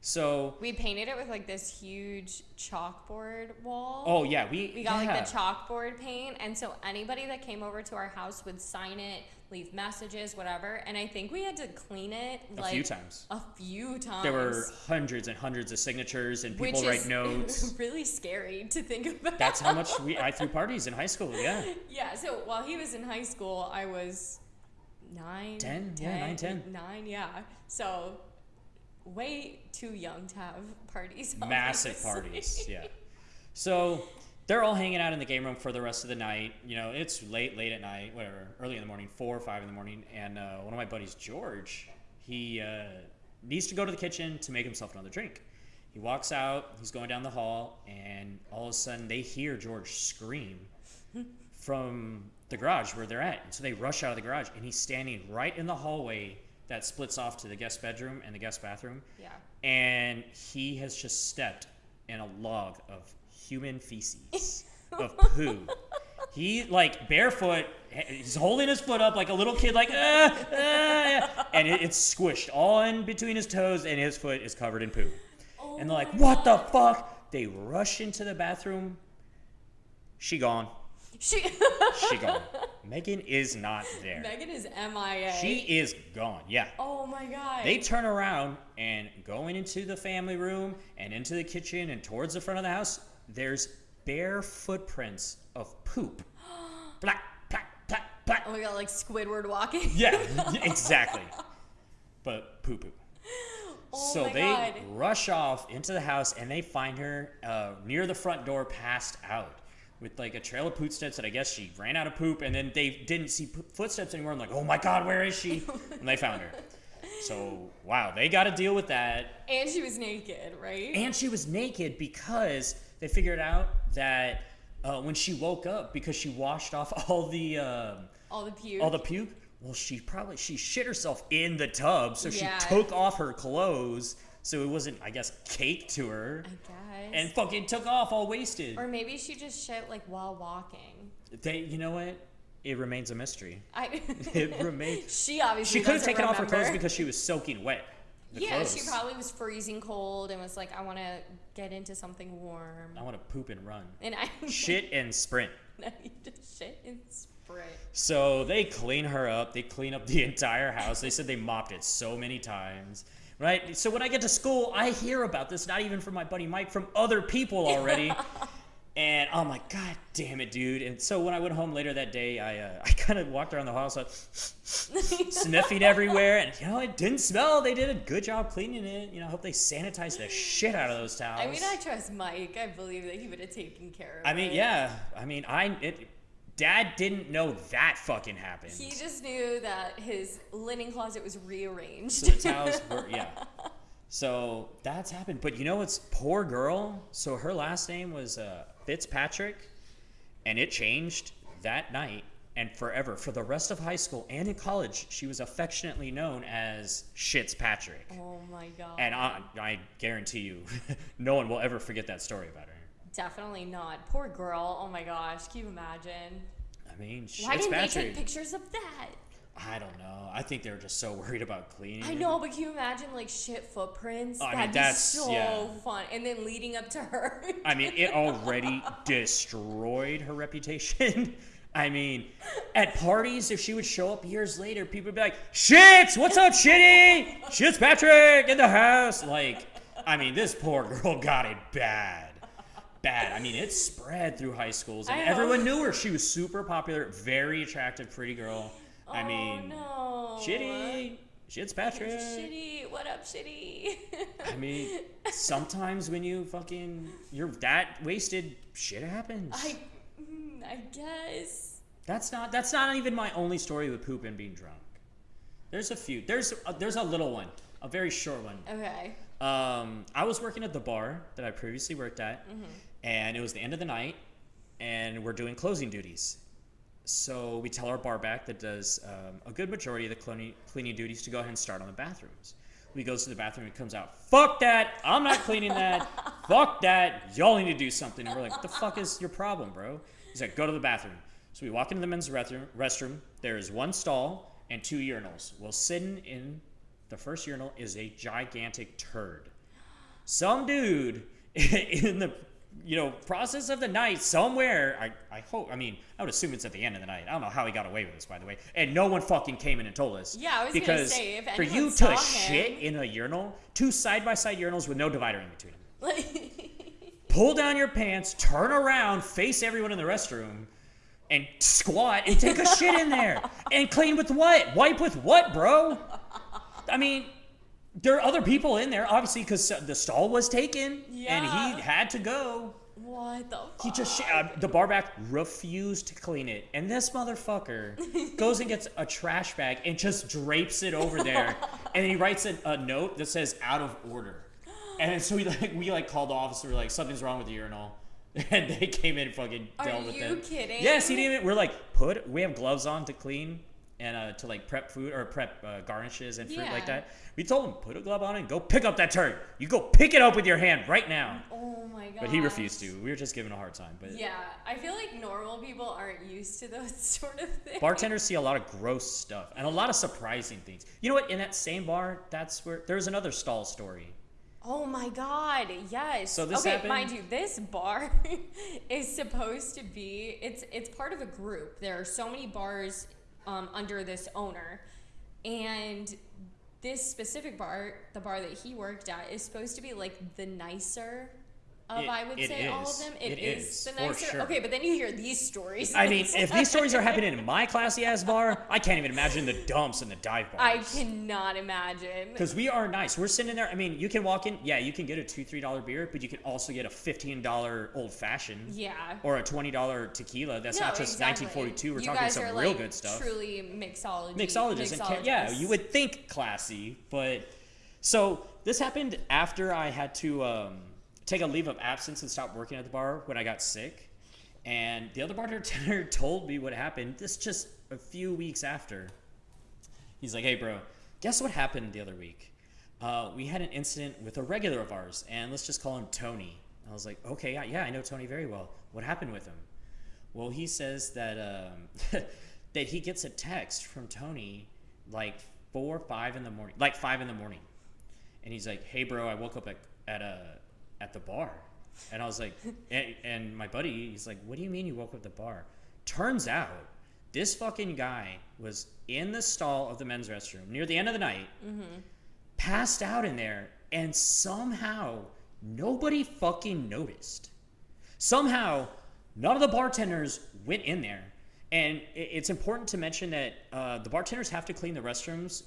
So, We painted it with like this huge chalkboard wall. oh, yeah, we, We got yeah. like the chalkboard paint, and so anybody that came over to our house would sign it, leave messages, whatever. And I think we had to clean it a like few times. A few times. There were hundreds and hundreds of signatures, and people which write notes. really scary to think about. That's how much we I threw parties in high school. Yeah. Yeah. So while he was in high school, I was nine, 10? Yeah, nine, 10. nine, yeah. So way too young to have parties. massive parties. Yeah. So they're all hanging out in the game room for the rest of the night. You know, it's late, late at night, whatever, early in the morning, four or five in the morning. And uh, one of my buddies, George, he uh, needs to go to the kitchen to make himself another drink. He walks out, he's going down the hall, and all of a sudden they hear George scream from the garage where they're at. And so they rush out of the garage, and he's standing right in the hallway that splits off to the guest bedroom and the guest bathroom Yeah. and he has just stepped in a log of human feces of poo. He like barefoot. He's holding his foot up like a little kid, like ah, ah, and it, it's squished all in between his toes, and his foot is covered in poo. Oh and they're like, "What the fuck?" They rush into the bathroom. She gone. She. She gone. Megan is not there. Megan is MIA. She is gone. Yeah. Oh my god. They turn around and going into the family room and into the kitchen and towards the front of the house, there's bare footprints of poop. Black, black, black, black. Oh my god, like Squidward walking. Yeah, exactly. But poo poo. Oh so they god. rush off into the house and they find her uh, near the front door, passed out. With like a trail of footsteps that I guess she ran out of poop, and then they didn't see footsteps anymore. I'm like, oh my god, where is she? and they found her. So wow, they got to deal with that. And she was naked, right? And she was naked because they figured out that uh, when she woke up, because she washed off all the um all the puke. all the puke. Well, she probably she shit herself in the tub, so Yeah. she took off her clothes, so it wasn't, I guess, cake to her, I guess. and fucking took off all wasted. or maybe she just shit like while walking. They, you know what? It remains a mystery. I. It remains. she obviously. She could have taken off her clothes because she was soaking wet. Yeah, clothes. she probably was freezing cold and was like, I want to get into something warm. I want to poop and run, And I shit and sprint. I need to shit and spray. So they clean her up. They clean up the entire house. They said they mopped it so many times. Right? So when I get to school, I hear about this, not even from my buddy Mike, from other people already. and I'm like, God damn it, dude. And so when I went home later that day, I, uh, I kind of walked around the house, like, sniffing everywhere. And, you know, it didn't smell. They did a good job cleaning it. You know, I hope they sanitized the shit out of those towels. I mean, I trust Mike. I believe that he would have taken care of it. I mean, it. yeah. I mean, I. It, Dad didn't know that fucking happened. He just knew that his linen closet was rearranged. So the towels were, yeah. So that's happened. But you know what's poor girl? So her last name was uh, Fitzpatrick, and it changed that night and forever. For the rest of high school and in college, she was affectionately known as Shits Patrick. oh my god. And I, I guarantee you, no one will ever forget that story about her. Definitely not. Poor girl. Oh my gosh. Can you imagine? I mean, Why shit's didn't they take pictures of that? I don't know. I think they were just so worried about cleaning. I know, but can you imagine like shit footprints? I mean, That'd that's- be so yeah. fun. And then leading up to her. I mean, it already destroyed her reputation. I mean, at parties, if she would show up years later, people would be like, "Shits, what's up, Shitty? Shits, Patrick in the house." Like, I mean, this poor girl got it bad, bad. I mean, it spread through high schools, and everyone knew her. She was super popular, very attractive, pretty girl. I oh, mean, no. Shitty, Shits, Patrick. Shitty. What up, shitty? I mean, sometimes when you fucking you're that wasted, shit happens. I, mm, I guess. That's not that's not even my only story with poop and being drunk. There's a few. There's a, there's a little one, a very short one. Okay. Um, I was working at the bar that I previously worked at, Mm-hmm. and it was the end of the night, and we're doing closing duties. So we tell our bar back that does um, a good majority of the cleaning, cleaning duties to go ahead and start on the bathrooms. We goes to the bathroom and comes out. Fuck that! I'm not cleaning that. Fuck that! Y'all need to do something. And we're like, what the fuck is your problem, bro? He's like, go to the bathroom. So we walk into the men's restroom. restroom. There is one stall and two urinals. Well, sitting in the first urinal is a gigantic turd some dude in the you know process of the night somewhere. I, I hope i mean i would assume it's at the end of the night. I don't know how he got away with this by the way. And no one fucking came in and told us. Yeah, I was gonna because say, if for you to him- shit in a urinal two side-by-side urinals with no divider in between them. Pull down your pants turn around face everyone in the restroom and squat and take a shit in there. And clean with what? Wipe with what bro? I mean there are other people in there, obviously, because the stall was taken and he had to go. what the fuck? He just uh, the barback refused to clean it, and this motherfucker goes and gets a trash bag and just drapes it over there, and he writes a, a note that says "out of order," and so we like we like called the officer like something's wrong with the urinal. And they came in and fucking Are dealt with you it. kidding? Yes, he didn't even. We're like, put. We have gloves on to clean and uh, to like prep food or prep uh, garnishes and fruit like that. We told him put a glove on and go pick up that turd. You go pick it up with your hand right now. Oh my god. But he refused to. We were just giving a hard time. But Yeah, I feel like normal people aren't used to those sort of things. bartenders see a lot of gross stuff and a lot of surprising things. You know what? In that same bar, that's where there's another stall story. Oh my god, yes. So this okay, happened- mind you, this bar is supposed to be it's it's part of a group. There are so many bars um, under this owner. And this specific bar, the bar that he worked at, is supposed to be like the nicer of It- I would it say all of is. them. It is, is, the for nicer. sure. Okay, but then you hear these stories. I mean, if these stories are happening in my classy ass bar, I can't even imagine the dumps and the dive bars. I cannot imagine. Because we are nice. We're sitting there. I mean, you can walk in. Yeah, you can get a two, three dollar beer, but you can also get a fifteen dollar old fashioned. Yeah. Or a twenty dollar tequila. That's No, not just exactly. nineteen forty two. We're you talking some real like good stuff. Truly mixology. Mixologists and yeah, you would think classy, but so this happened after I had to um, take a leave of absence and stop working at the bar when I got sick, and the other bartender told me what happened. This just a few weeks after. He's like, "Hey, bro, guess what happened the other week? Uh, we had an incident with a regular of ours, and let's just call him Tony." I was like, "Okay, yeah, yeah, I know Tony very well. What happened with him?" Well, he says that um, that he gets a text from Tony like four, five in the morning, like five in the morning, and he's like, "Hey, bro, I woke up at at a at the bar," and I was like, and, and my buddy, he's like, "What do you mean you woke up at the bar?" Turns out, this fucking guy was in the stall of the men's restroom near the end of the night, passed out in there, and somehow nobody fucking noticed. Somehow none of the bartenders went in there. And it's important to mention that uh, the bartenders have to clean the restrooms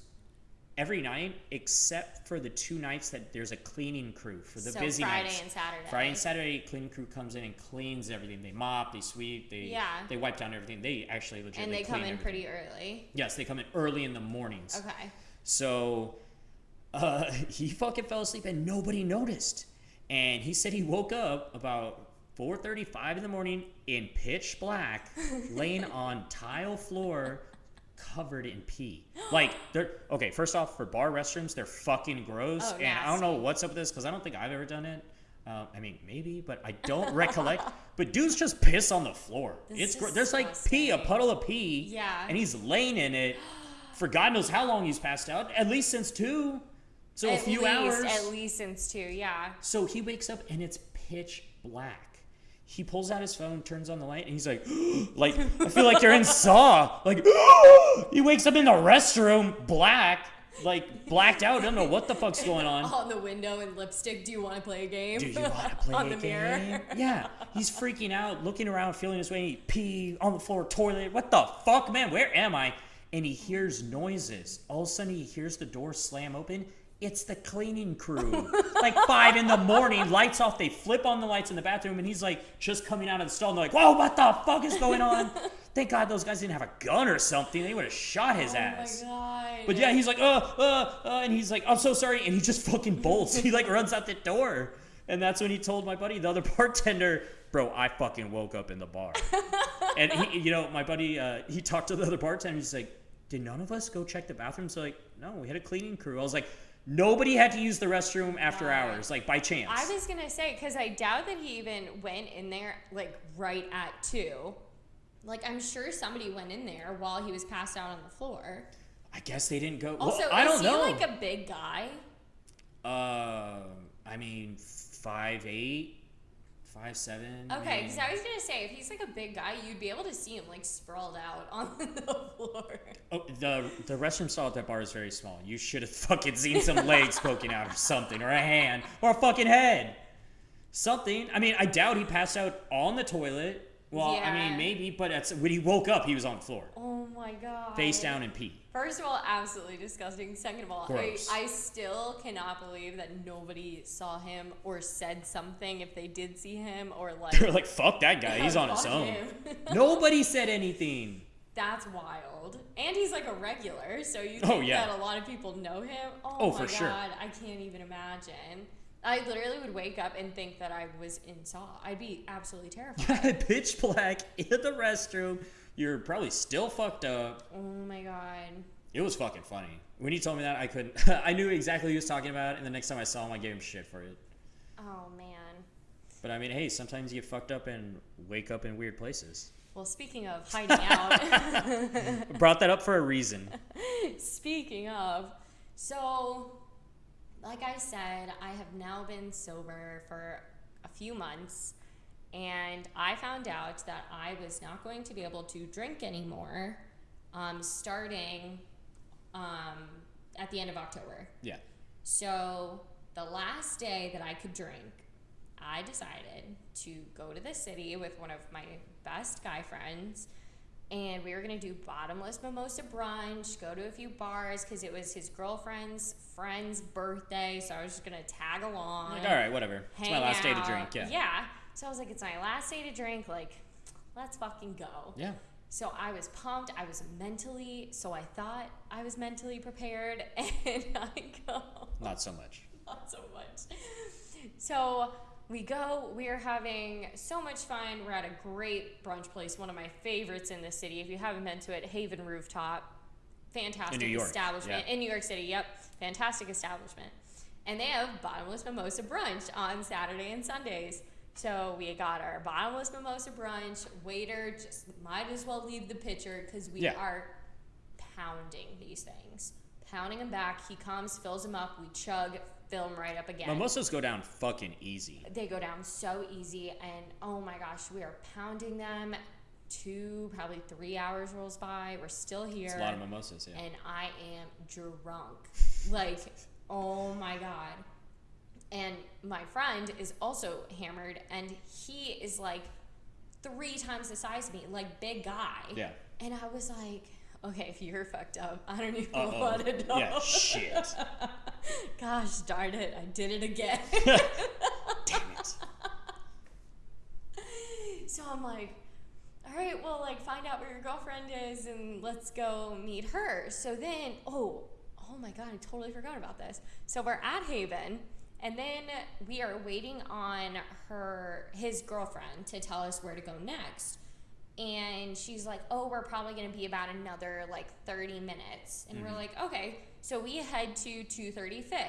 every night except for the two nights that there's a cleaning crew for the So busy Friday nights and Saturday. friday and saturday cleaning crew comes in and cleans everything they mop they sweep they Yeah. they wipe down everything they actually legitimately and they come in everything. pretty early. yes they come in early in the mornings Okay. so uh, he fucking fell asleep and nobody noticed. And he said he woke up about 4:35 in the morning in pitch black, laying on tile floor, covered in pee. Like they're okay. First off, for bar restrooms, they're fucking gross, Oh, and I don't know what's up with this because I don't think I've ever done it. Uh, I mean, maybe, but I don't recollect. But dudes just piss on the floor. That's it's gr- there's like pee, a puddle of pee. Yeah. and he's laying in it for God knows how long he's passed out. At least since two, so a few least, hours. At least since two, yeah. So he wakes up and it's pitch black. He pulls out his phone, turns on the light, and he's like, like I feel like you're in Saw. Like he wakes up in the restroom, black, like blacked out. Don't know what the fuck's going on. On the window and lipstick. Do you want to play a game? Do you want to play on a the mirror? game? Yeah, he's freaking out, looking around, feeling his way. He pee on the floor, toilet. What the fuck, man? Where am I? And he hears noises. All of a sudden, he hears the door slam open. It's the cleaning crew. like five in the morning, lights off. They flip on the lights in the bathroom, and he's like just coming out of the stall. And they're like, "Whoa, what the fuck is going on?" Thank God those guys didn't have a gun or something. They would have shot his Oh ass. my god. But yeah, he's like, uh, uh, uh, and he's like, I'm so sorry, and he just fucking bolts. he like runs out the door, and that's when he told my buddy, the other bartender, bro, I fucking woke up in the bar, and he, you know, my buddy, uh, he talked to the other bartender. He's like, did none of us go check the bathroom? So like, no, we had a cleaning crew. I was like, nobody had to use the restroom after hours, like by chance. I was gonna say because I doubt that he even went in there like right at two. Like I'm sure somebody went in there while he was passed out on the floor. I guess they didn't go. Also, well, I don't is know. he like a big guy? uh, I mean, five eight, five seven. Okay, because I was gonna say if he's like a big guy, you'd be able to see him like sprawled out on the floor. Oh, the the restroom stall at that bar is very small. You should have fucking seen some legs poking out or something, or a hand, or a fucking head, something. I mean, I doubt he passed out on the toilet. Well, I mean, maybe, but when he woke up, he was on the floor, Oh my god. face down and pee. First of all, absolutely disgusting. Second of all, I, I still cannot believe that nobody saw him or said something if they did see him or like. They're like, "Fuck that guy, he's on his own." Nobody said anything. That's wild. And he's like a regular, so you Oh, think yeah. that a lot of people know him. Oh, Oh, my for god, sure. I can't even imagine. I literally would wake up and think that I was in Saw. I'd be absolutely terrified. Pitch black in the restroom. You're probably still fucked up. oh my god. It was fucking funny. When he told me that, I couldn't. I knew exactly what he was talking about, and the next time I saw him, I gave him shit for it. Oh man. But I mean, hey, sometimes you get fucked up and wake up in weird places. Well, speaking of hiding out, Brought that up for a reason. speaking of, so like I said, I have now been sober for a few months, and I found out that I was not going to be able to drink anymore um, starting um, at the end of October. Yeah. So the last day that I could drink, I decided to go to the city with one of my best guy friends. And we were gonna do bottomless mimosa brunch, go to a few bars because it was his girlfriend's friend's birthday. So I was just gonna tag along. Like, all right, whatever. It's my last day to drink. Yeah. Yeah. So I was like, it's my last day to drink. Like, let's fucking go. Yeah. So I was pumped. I was mentally, so I thought I was mentally prepared, and I go Not so much. not so much. So we go, we are having so much fun. We're at a great brunch place, one of my favorites in the city. If you haven't been to it, Haven Rooftop. Fantastic In New York, establishment. yeah. In New York City, yep. Fantastic establishment. And they have bottomless mimosa brunch on Saturday and Sundays. So we got our bottomless mimosa brunch. Waiter just might as well leave the pitcher because we Yeah. are pounding these things. Pounding them back. He comes, fills them up. We chug, fill them right up again. Mimosas go down fucking easy. They go down so easy, and oh my gosh, we are pounding them. Two, probably three hours rolls by. We're still here, It's a lot of mimosas. Yeah. and I am drunk. like, oh my god. And my friend is also hammered, and he is like three times the size of me, like big guy. Yeah. And I was like, okay, if you're fucked up, I don't even Uh-oh. want to know. Yeah. Shit. Gosh darn it, I did it again. Damn it. so I'm like, all right, well, like, find out where your girlfriend is and let's go meet her. So then, oh, oh my God, I totally forgot about this. So we're at Haven, and then we are waiting on her, his girlfriend, to tell us where to go next. And she's like, "Oh, we're probably gonna be about another like 30 minutes." And we're mm-hmm. like, "Okay." So we head to 230 Fifth,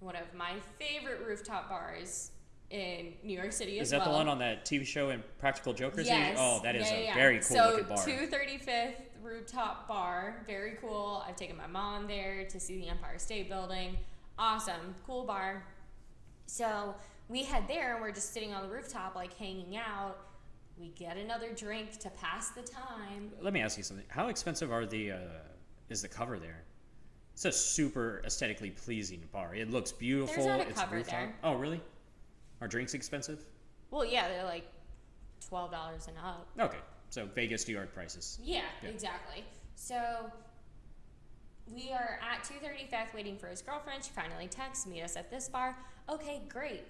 one of my favorite rooftop bars in New York City Is that well. the one on that TV show in Practical Jokers? Yes. Oh, that is Yeah, a yeah, very cool so bar. 230 Fifth rooftop bar, very cool. I've taken my mom there to see the Empire State Building. Awesome, cool bar. So we head there and we're just sitting on the rooftop, like hanging out. We get another drink to pass the time. Let me ask you something. How expensive are the uh, is the cover there? It's a super aesthetically pleasing bar. It looks beautiful. There's not a it's cover rooftop. there. Oh, really? Are drinks expensive? Well, yeah, they're like twelve dollars and up. Okay, so Vegas, New York prices. Yeah, Yeah. exactly. So we are at 230 Fifth waiting for his girlfriend. She finally texts, meet us at this bar. Okay, great.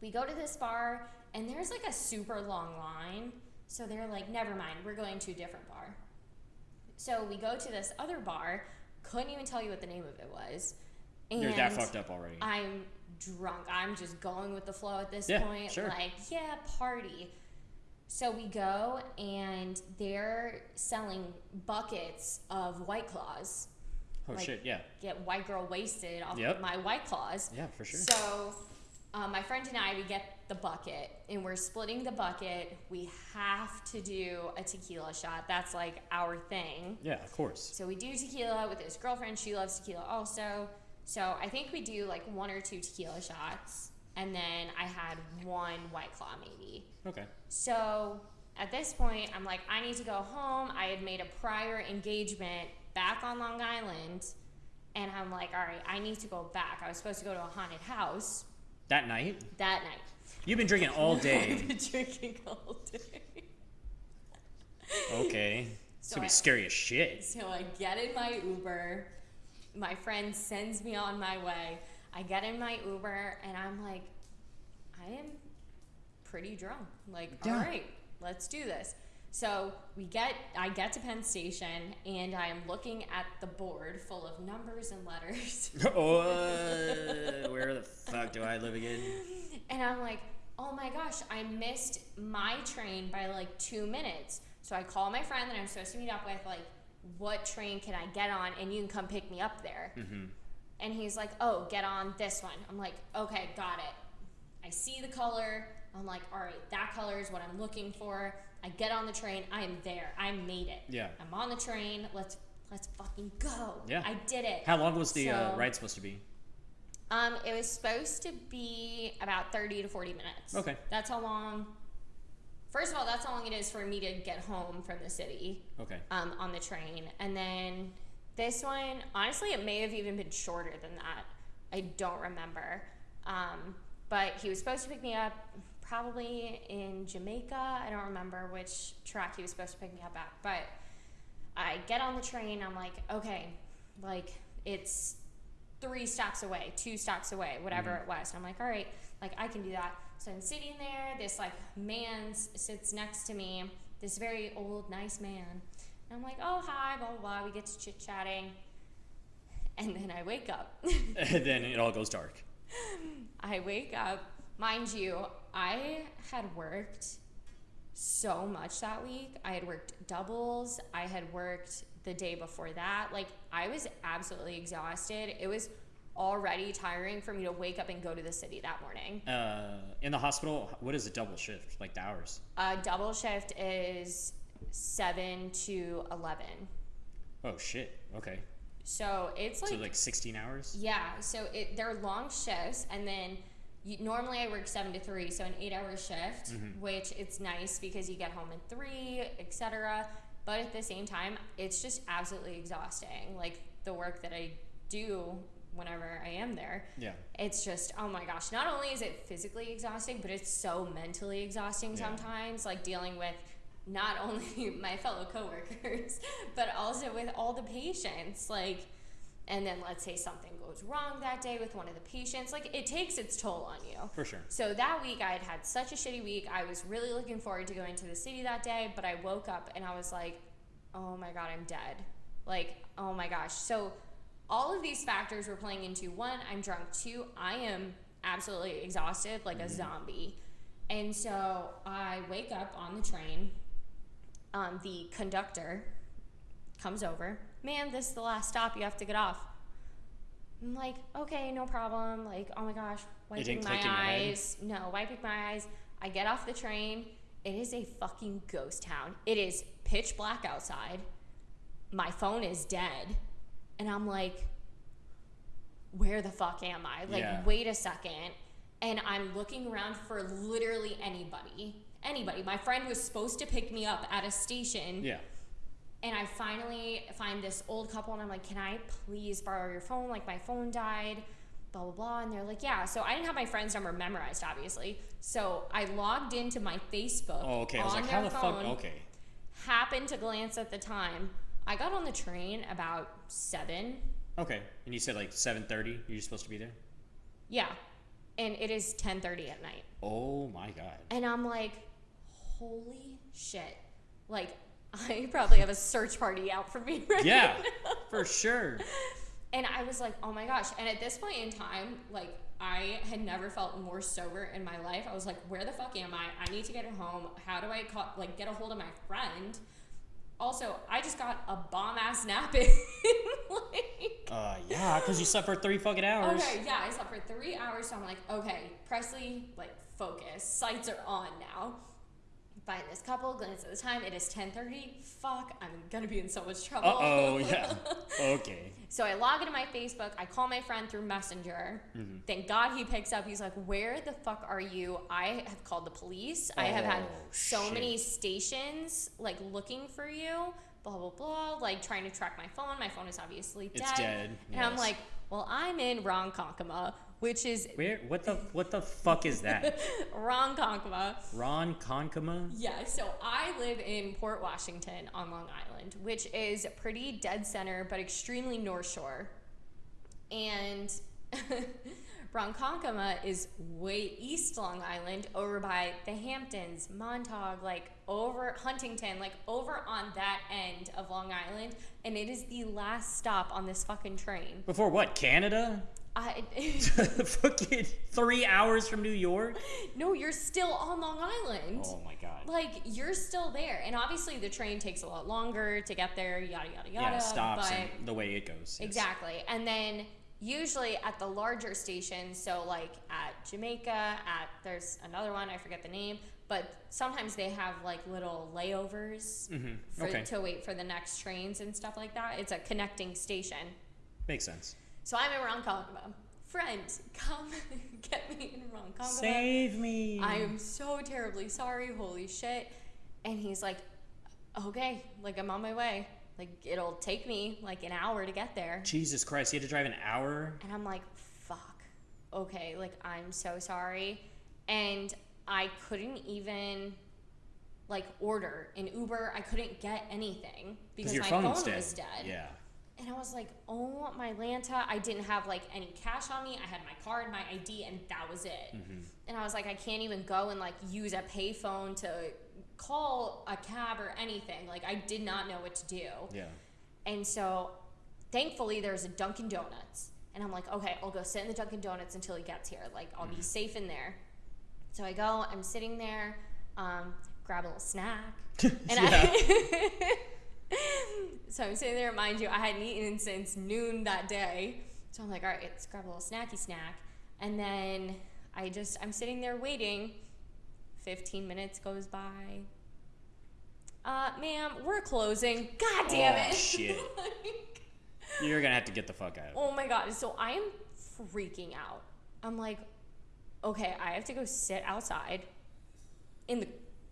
We go to this bar and there's like a super long line. So they're like, never mind, we're going to a different bar. So we go to this other bar, couldn't even tell you what the name of it was. And You're that fucked up already. I'm drunk. I'm just going with the flow at this Yeah, point. sure. Like, yeah, party. So we go and they're selling buckets of White Claws. Oh like- shit, yeah, Get white girl wasted off Yep. of my White Claws. yeah, for sure. So um, my friend and I, we get the bucket and we're splitting the bucket. We have to do a tequila shot. That's like our thing. yeah, of course. So we do tequila with his girlfriend. She loves tequila also. So I think we do like one or two tequila shots. And then I had one White Claw maybe. Okay. So at this point, I'm like, I need to go home. I had made a prior engagement back on Long Island. And I'm like, all right, I need to go back. I was supposed to go to a haunted house That night, that night. you've been drinking all day. I've been drinking all day. okay, it's So gonna I- be scary as shit. So I get in my Uber. My friend sends me on my way. I get in my Uber and I'm like, I am pretty drunk. Like, Yeah. all right, let's do this. So we get, I get to Penn Station and I am looking at the board full of numbers and letters. oh, where the fuck do I live again? And I'm like, oh my gosh, I missed my train by like two minutes. So I call my friend that I'm supposed to meet up with, like, what train can I get on and you can come pick me up there? Mm-hmm. And he's like, oh, get on this one. I'm like, okay, got it. I see the color. I'm like, all right, that color is what I'm looking for. I get on the train. I am there. I made it. Yeah. I'm on the train. Let's let's fucking go. Yeah. I did it. How long was the uh, ride supposed to be? Um, it was supposed to be about 30 to 40 minutes. Okay. That's how long. First of all, that's how long it is for me to get home from the city Okay. um, on the train. And then this one, honestly, it may have even been shorter than that. I don't remember. Um, but he was supposed to pick me up probably in Jamaica. I don't remember which track he was supposed to pick me up at. But I get on the train. I'm like, okay, like it's three stops away, two stops away, whatever mm-hmm. it was. And I'm like, all right, like I can do that. So I'm sitting there. This like man sits next to me. This very old, nice man. And I'm like, oh hi, blah blah blah. We get to chit chatting, and then I wake up. and then it all goes dark. I wake up. Mind you, I had worked so much that week. I had worked doubles. I had worked the day before that. Like, I was absolutely exhausted. It was already tiring for me to wake up and go to the city that morning. Uh, in the hospital, what is a double shift? Like the hours? A double shift is 7 to 11. Oh shit. Okay. So it's like so like 16 hours. Yeah, so it they're long shifts, and then you, normally I work seven to three, so an eight-hour shift, mm-hmm. which it's nice because you get home at three, etc. But at the same time, it's just absolutely exhausting. Like the work that I do whenever I am there, Yeah. it's just oh my gosh. Not only is it physically exhausting, but it's so mentally exhausting Yeah. sometimes. Like dealing with not only my fellow coworkers, but also with all the patients. Like, and then let's say something goes wrong that day with one of the patients. Like, it takes its toll on you. For sure. So that week, I had had such a shitty week. I was really looking forward to going to the city that day, but I woke up and I was like, oh my God, I'm dead. Like, oh my gosh. So all of these factors were playing into one, I'm drunk. Two, I am absolutely exhausted, like a zombie. And so I wake up on the train um, the conductor comes over. Man, this is the last stop. You have to get off. I'm like, okay, no problem. Like, oh my gosh, wiping my click in eyes. No, wiping my eyes. I get off the train. It is a fucking ghost town. It is pitch black outside. My phone is dead. And I'm like, where the fuck am I? Like, Yeah. wait a second. And I'm looking around for literally anybody. Anybody. My friend was supposed to pick me up at a station. Yeah. And I finally find this old couple, and I'm like, "Can I please borrow your phone? Like my phone died." Blah blah blah. And they're like, "Yeah." So I didn't have my friend's number memorized, obviously. So I logged into my Facebook. Oh, okay. I was on like, their how the phone, fuck? Okay. Happened to glance at the time. I got on the train about seven. Okay. And you said like 7:30. You're supposed to be there. Yeah, and it is 10:30 at night. Oh my god. And I'm like, holy shit. Like, I probably have a search party out for me right Yeah, now. for sure. And I was like, oh my gosh. And at this point in time, like, I had never felt more sober in my life. I was like, where the fuck am I? I need to get home. How do I call, like get a hold of my friend? Also, I just got a bomb ass nap in. like, Uh, yeah, because you slept for three fucking hours. Okay, yeah, I slept for three hours, so I'm like, okay, Presley, like, focus. Sights are on now. Find this couple, glance at the time, it is 10.30. Fuck, I'm gonna be in so much trouble. Oh. Yeah. Okay. so I log into my Facebook, I call my friend through Messenger. Mm-hmm. Thank God he picks up. He's like, where the fuck are you? I have called the police. I have had Oh, so shit. many stations, like, looking for you. Blah, blah, blah. Like, trying to track my phone. My phone is obviously dead. It's dead, And I'm like, well, I'm in Ronkonkoma, which is Where? What the? What the fuck is that? Ronkonkoma. Ron? Yeah, so I live in Port Washington on Long Island, which is pretty dead center but extremely North Shore. And Ronkonkoma is way east Long Island, over by the Hamptons, Montauk, like over Huntington, like over on that end of Long Island. And it is the last stop on this fucking train. Before what? Canada? I, fucking three hours from New York? no, you're still on Long Island. Oh my god. like you're still there and obviously the train takes a lot longer to get there yada yada yada yeah, stops but and the way it goes. yes. exactly and then usually at the larger stations so like at jamaica at there's another one i forget the name but sometimes they have like little layovers Mhm, for, okay. to wait for the next trains and stuff like that it's a connecting station Makes sense. So i'm in ronkonkoma friend come get me in ronkonkoma Save me. I am so terribly sorry. Holy shit. And he's like, okay, like I'm on my way. Like it'll take me like an hour to get there. Jesus Christ, you had to drive an hour? And I'm like, fuck. Okay, like I'm so sorry. And I couldn't even like order an Uber. I couldn't get anything because my phone's phone was dead. Yeah. And I was like, oh my Lanta, I didn't have like any cash on me. I had my card, my ID, and that was it. Mm-hmm. And I was like, I can't even go and like use a payphone to call a cab or anything. Like I did not know what to do. Yeah. And so thankfully there's a Dunkin' Donuts. And I'm like, okay, I'll go sit in the Dunkin' Donuts until he gets here. Like I'll Mm-hmm. be safe in there. So I go, I'm sitting there, um, grab a little snack. And I So I'm sitting there, mind you, I hadn't eaten since noon that day. So I'm like, all right, let's grab a little snacky snack. And then I just, I'm sitting there waiting. 15 minutes goes by. Uh, ma'am, we're closing. God damn Oh, it. shit. Like, You're gonna have to get the fuck out. oh my God. So I am freaking out. I'm like, okay, I have to go sit outside in the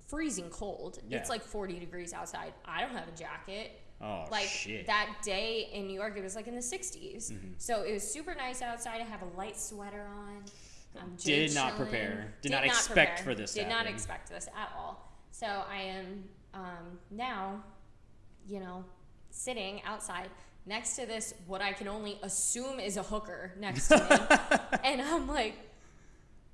freezing cold. Yeah. It's like 40 degrees outside. I don't have a jacket. Oh like shit. Mm-hmm. that day in New York, it was like in the 60s. So it was super nice outside. I have a light sweater on. I'm Did not chilling. prepare. Did not expect prepare. for this Did not happen. expect this at all. So I am um, now, you know, sitting outside next to this what I can only assume is a hooker next to me, and I'm like,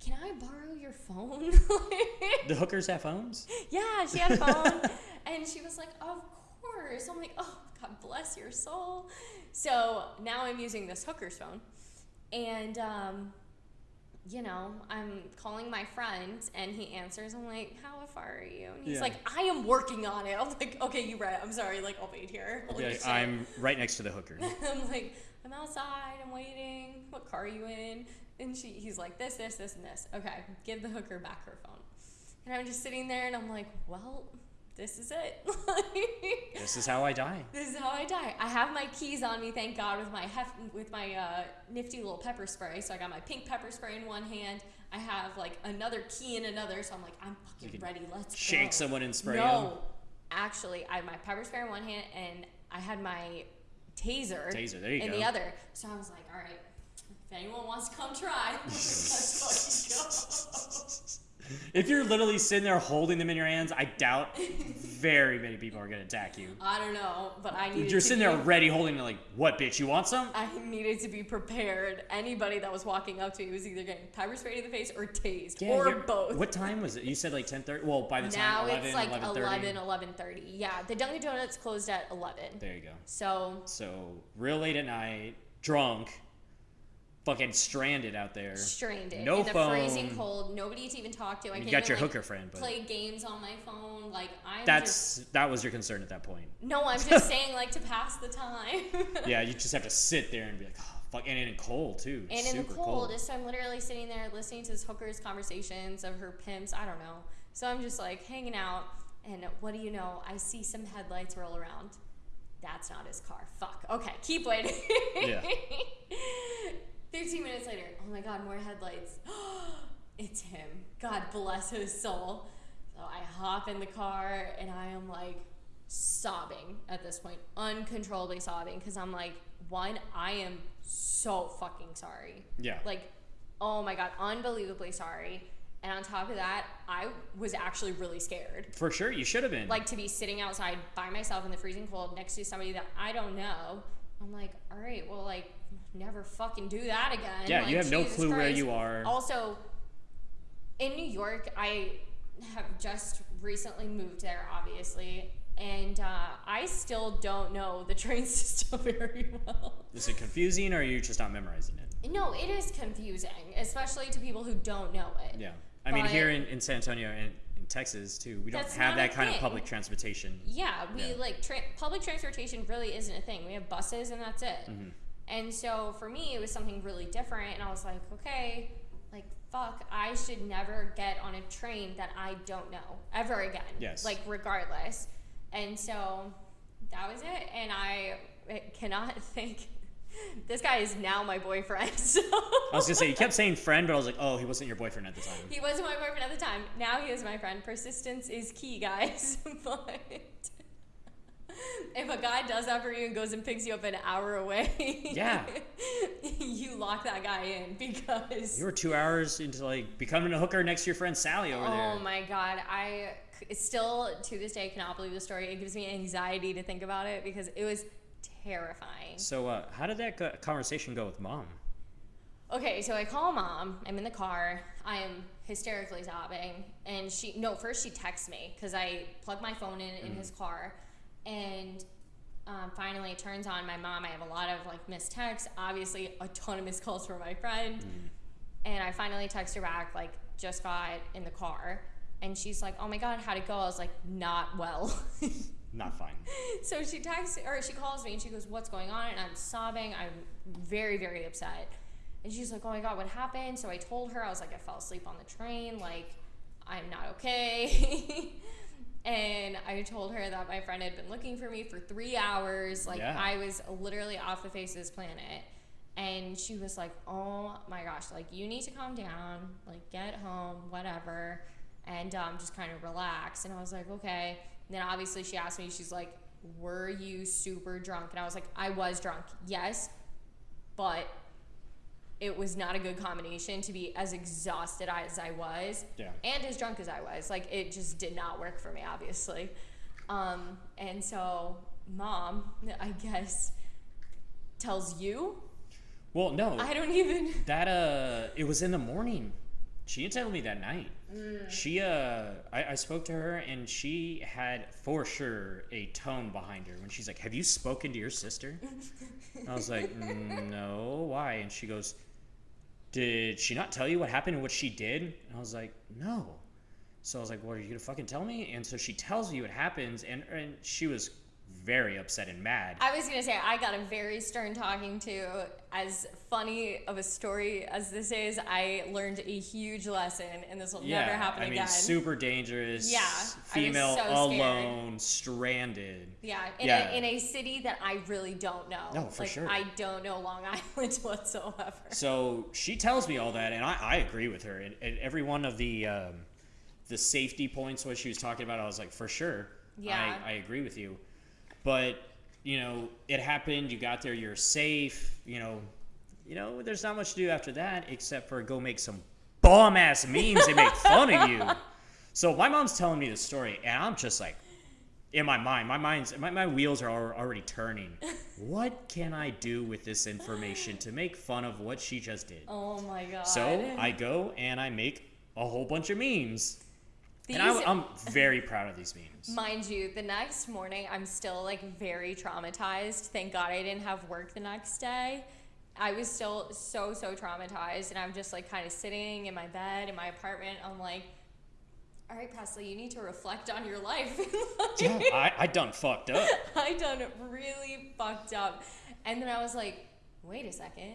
"Can I borrow your phone?" the hookers have phones? Yeah, she had a phone. and she was like, Of course. I'm like, Oh, God bless your soul. So now I'm using this hooker's phone. And um, you know, I'm calling my friend and he answers. I'm like, how far are you? And he's Yeah. like, I am working on it. I'm like, okay, you're right. I'm sorry. Like, I'll wait here. Shit. I'm right next to the hooker. I'm like, I'm outside. I'm waiting. What car are you in? And she, he's like, this, this, this, and this. Okay, give the hooker back her phone. And I'm just sitting there and I'm like, well, this is it. This is how I die. This is how I die. I have my keys on me, thank God, with my hef- with my uh, nifty little pepper spray. So I got my pink pepper spray in one hand. I have like another key in another. So I'm like, I'm fucking ready. Let's Shake go. someone and spray no, them. actually, I had my pepper spray in one hand and I had my taser, Taser, there you in go. the other. So I was like, all right, if anyone wants to come try, let's fucking go. If you're literally sitting there holding them in your hands, I doubt very many people are gonna attack you. I don't know, but I needed You're sitting be- there ready holding it like, what bitch, you want some? I needed to be prepared. Anybody that was walking up to me was either getting pepper sprayed in the face or tased, or both. What time was it? You said like 10:30. Well, by the now time now it's like 11:30. 11, 11.30. Yeah, the Dunkin' Donuts closed at 11. There you go. So, So real late at night, drunk, fucking stranded out there. strained it. No in the freezing cold, nobody to even talk to. I You can't got even, your like, hooker friend, but play games on my phone. Like, I'm just... that's that was your concern at that point. No, I'm just saying, like, to pass the time. Yeah, you just have to sit there and be like, oh, fuck, and in cold too. And in the Super cold, so I'm literally sitting there listening to this hooker's conversations of her pimps. I don't know. So I'm just like hanging out, and what do you know? I see some headlights roll around. That's not his car. Fuck. Okay, keep waiting. Yeah. 15 minutes later, oh my god, more headlights. it's him. God bless his soul. So I hop in the car, and I am like sobbing at this point, uncontrollably sobbing, because I'm like, one, I am so fucking sorry. Yeah. Like, oh my god, unbelievably sorry. And on top of that, I was actually really scared. For sure, you should have been. Like to be sitting outside by myself in the freezing cold next to somebody that I don't know. I'm like, all right, well, like, never fucking do that again. yeah, Like, you have no Jesus clue where you are. Also, in New York, I have just recently moved there, obviously, and uh, I still don't know the train system very well. Is it confusing or are you just not memorizing it? No, it is confusing, especially to people who don't know it. Yeah. I mean, here in, in San Antonio and in Texas too, we don't have that kind of public transportation. Yeah, we Yeah. like tra- public transportation really isn't a thing. We have buses and that's it. Mm-hmm. And so for me, it was something really different, and I was like, okay, like fuck, I should never get on a train that I don't know ever again. Yes. Like regardless. And so that was it, and I cannot think. This guy is now my boyfriend. So I was gonna say you kept saying friend, but I was like, oh, he wasn't your boyfriend at the time. He wasn't my boyfriend at the time. Now he is my friend. Persistence is key, guys. but if a guy does that for you and goes and picks you up an hour away, Yeah. you lock that guy in because. You were two hours into like becoming a hooker next to your friend Sally over there. Oh my god, I still to this day cannot believe the story. It gives me anxiety to think about it because it was terrifying. So, uh, how did that conversation go with mom? Okay, so I call mom. I'm in the car. I am hysterically sobbing, and she no. First, she texts me because I plug my phone in in his car, and um, finally it turns on. My mom. I have a lot of like missed texts. Obviously, a ton of missed calls from my friend, and I finally text her back like just got in the car, and she's like, "Oh my god, how'd it go?" I was like, "Not well." Not fine. so she texts or she calls me and she goes, "What's going on?" And I'm sobbing. I'm very very upset. And she's like, "Oh my god, what happened?" So I told her I was like, "I fell asleep on the train. Like, I'm not okay." and I told her that my friend had been looking for me for three hours. Like Yeah. I was literally off the face of this planet. And she was like, "Oh my gosh, like you need to calm down. Like get home, whatever." and um, just kind of relax. And I was like, okay. And then obviously she asked me, she's like, were you super drunk? And I was like, I was drunk, yes, but it was not a good combination to be as exhausted as I was Yeah. and as drunk as I was. Like it just did not work for me, obviously. Um, and so mom, I guess, tells you. Well, no. I don't even. That uh, it was in the morning. She didn't tell me that night. Mm. She uh, I, I spoke to her and she had for sure a tone behind her when she's like, "Have you spoken to your sister?" And I was like, "Mm, "No, why?" And she goes, did she not tell you what happened and what she did? And I was like, no. So I was like, well, are you gonna fucking tell me? And so she tells me what happens, and and she was very upset and mad. I was gonna say I got a very stern talking to. As funny of a story as this is, I learned a huge lesson, and this will never happen I mean, again. super dangerous. Yeah, female so scared. alone, stranded. yeah, in, Yeah. A, in a city that I really don't know. No, for like, sure. I don't know Long Island whatsoever. So she tells me all that, and I, I agree with her. And, and every one of the um, the safety points what she was talking about, I was like, for sure. Yeah. I, I agree with you. But you know, it happened. You got there. You're safe. You know, you know. There's not much to do after that except for go make some bomb ass memes and make fun of you. So my mom's telling me the story, and I'm just like, in my mind, my mind's my, my wheels are already turning. what can I do with this information to make fun of what she just did? Oh my god. So I go and I make a whole bunch of memes, These, and I, I'm very proud of these memes. mind you, the next morning I'm still like very traumatized. Thank God I didn't have work the next day. I was still so so traumatized, and I'm just like kind of sitting in my bed in my apartment. I'm like, all right, Presley, you need to reflect on your life. Like, Yeah, I, I done fucked up. I done really fucked up. And then I was like, wait a second,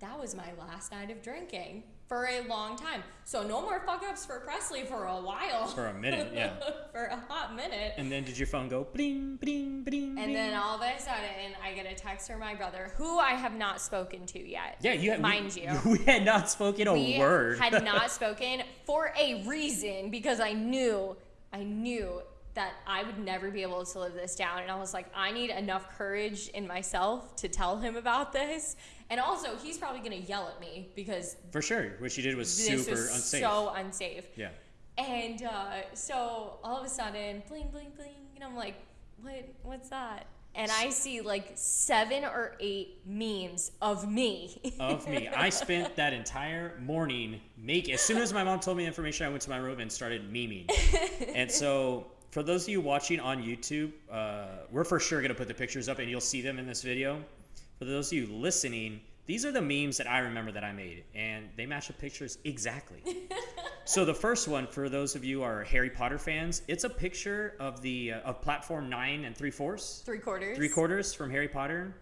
that was my last night of drinking for a long time. So no more fuck ups for Presley for a while. For a minute, yeah. for a hot minute. And then did your phone go bling bling bling? And then all of a sudden, I get a text from my brother, who I have not spoken to yet. yeah, you had, mind we, you. we had not spoken a we word. had not spoken for a reason because I knew, I knew that I would never be able to live this down. And I was like, I need enough courage in myself to tell him about this. And also, he's probably gonna yell at me because For sure, what she did was super was unsafe. so unsafe. yeah. And uh, so all of a sudden, bling, bling, bling, and I'm like, what? What's that? And I see like seven or eight memes of me. of me. I spent that entire morning make. As soon as my mom told me the information, I went to my room and started memeing. and so, for those of you watching on YouTube, uh, we're for sure gonna put the pictures up, and you'll see them in this video. For those of you listening, these are the memes that I remember that I made, and they match the pictures exactly. so the first one, for those of you who are Harry Potter fans, it's a picture of the uh, of platform nine and three fourths Three quarters. three quarters from Harry Potter,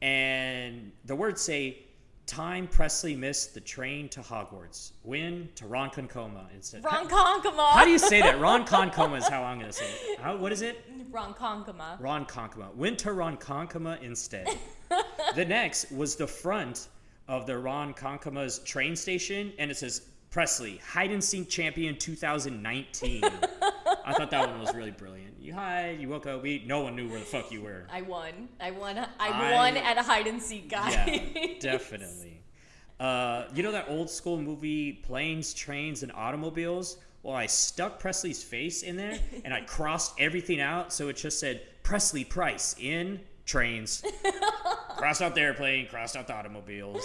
and the words say, "Time Presley missed the train to Hogwarts. When to Ronkonkoma instead." Ron How, how do you say that? Ronkonkoma is how I'm gonna say it. How, what is it? Ron Konkoma. Ronkonkoma. Went to Ronkonkoma instead. the next was the front of the Ronkonkoma's train station, and it says Presley Hide and Seek Champion 2019. I thought that one was really brilliant. You hide, you woke up, we no one knew where the fuck you were. I won. I won. I, I- won at a hide and seek, guys. Yeah, definitely. Uh, you know that old school movie Planes, Trains, and Automobiles? Well, I stuck Presley's face in there and I crossed everything out so it just said Presley Price in trains. crossed out the airplane, crossed out the automobiles.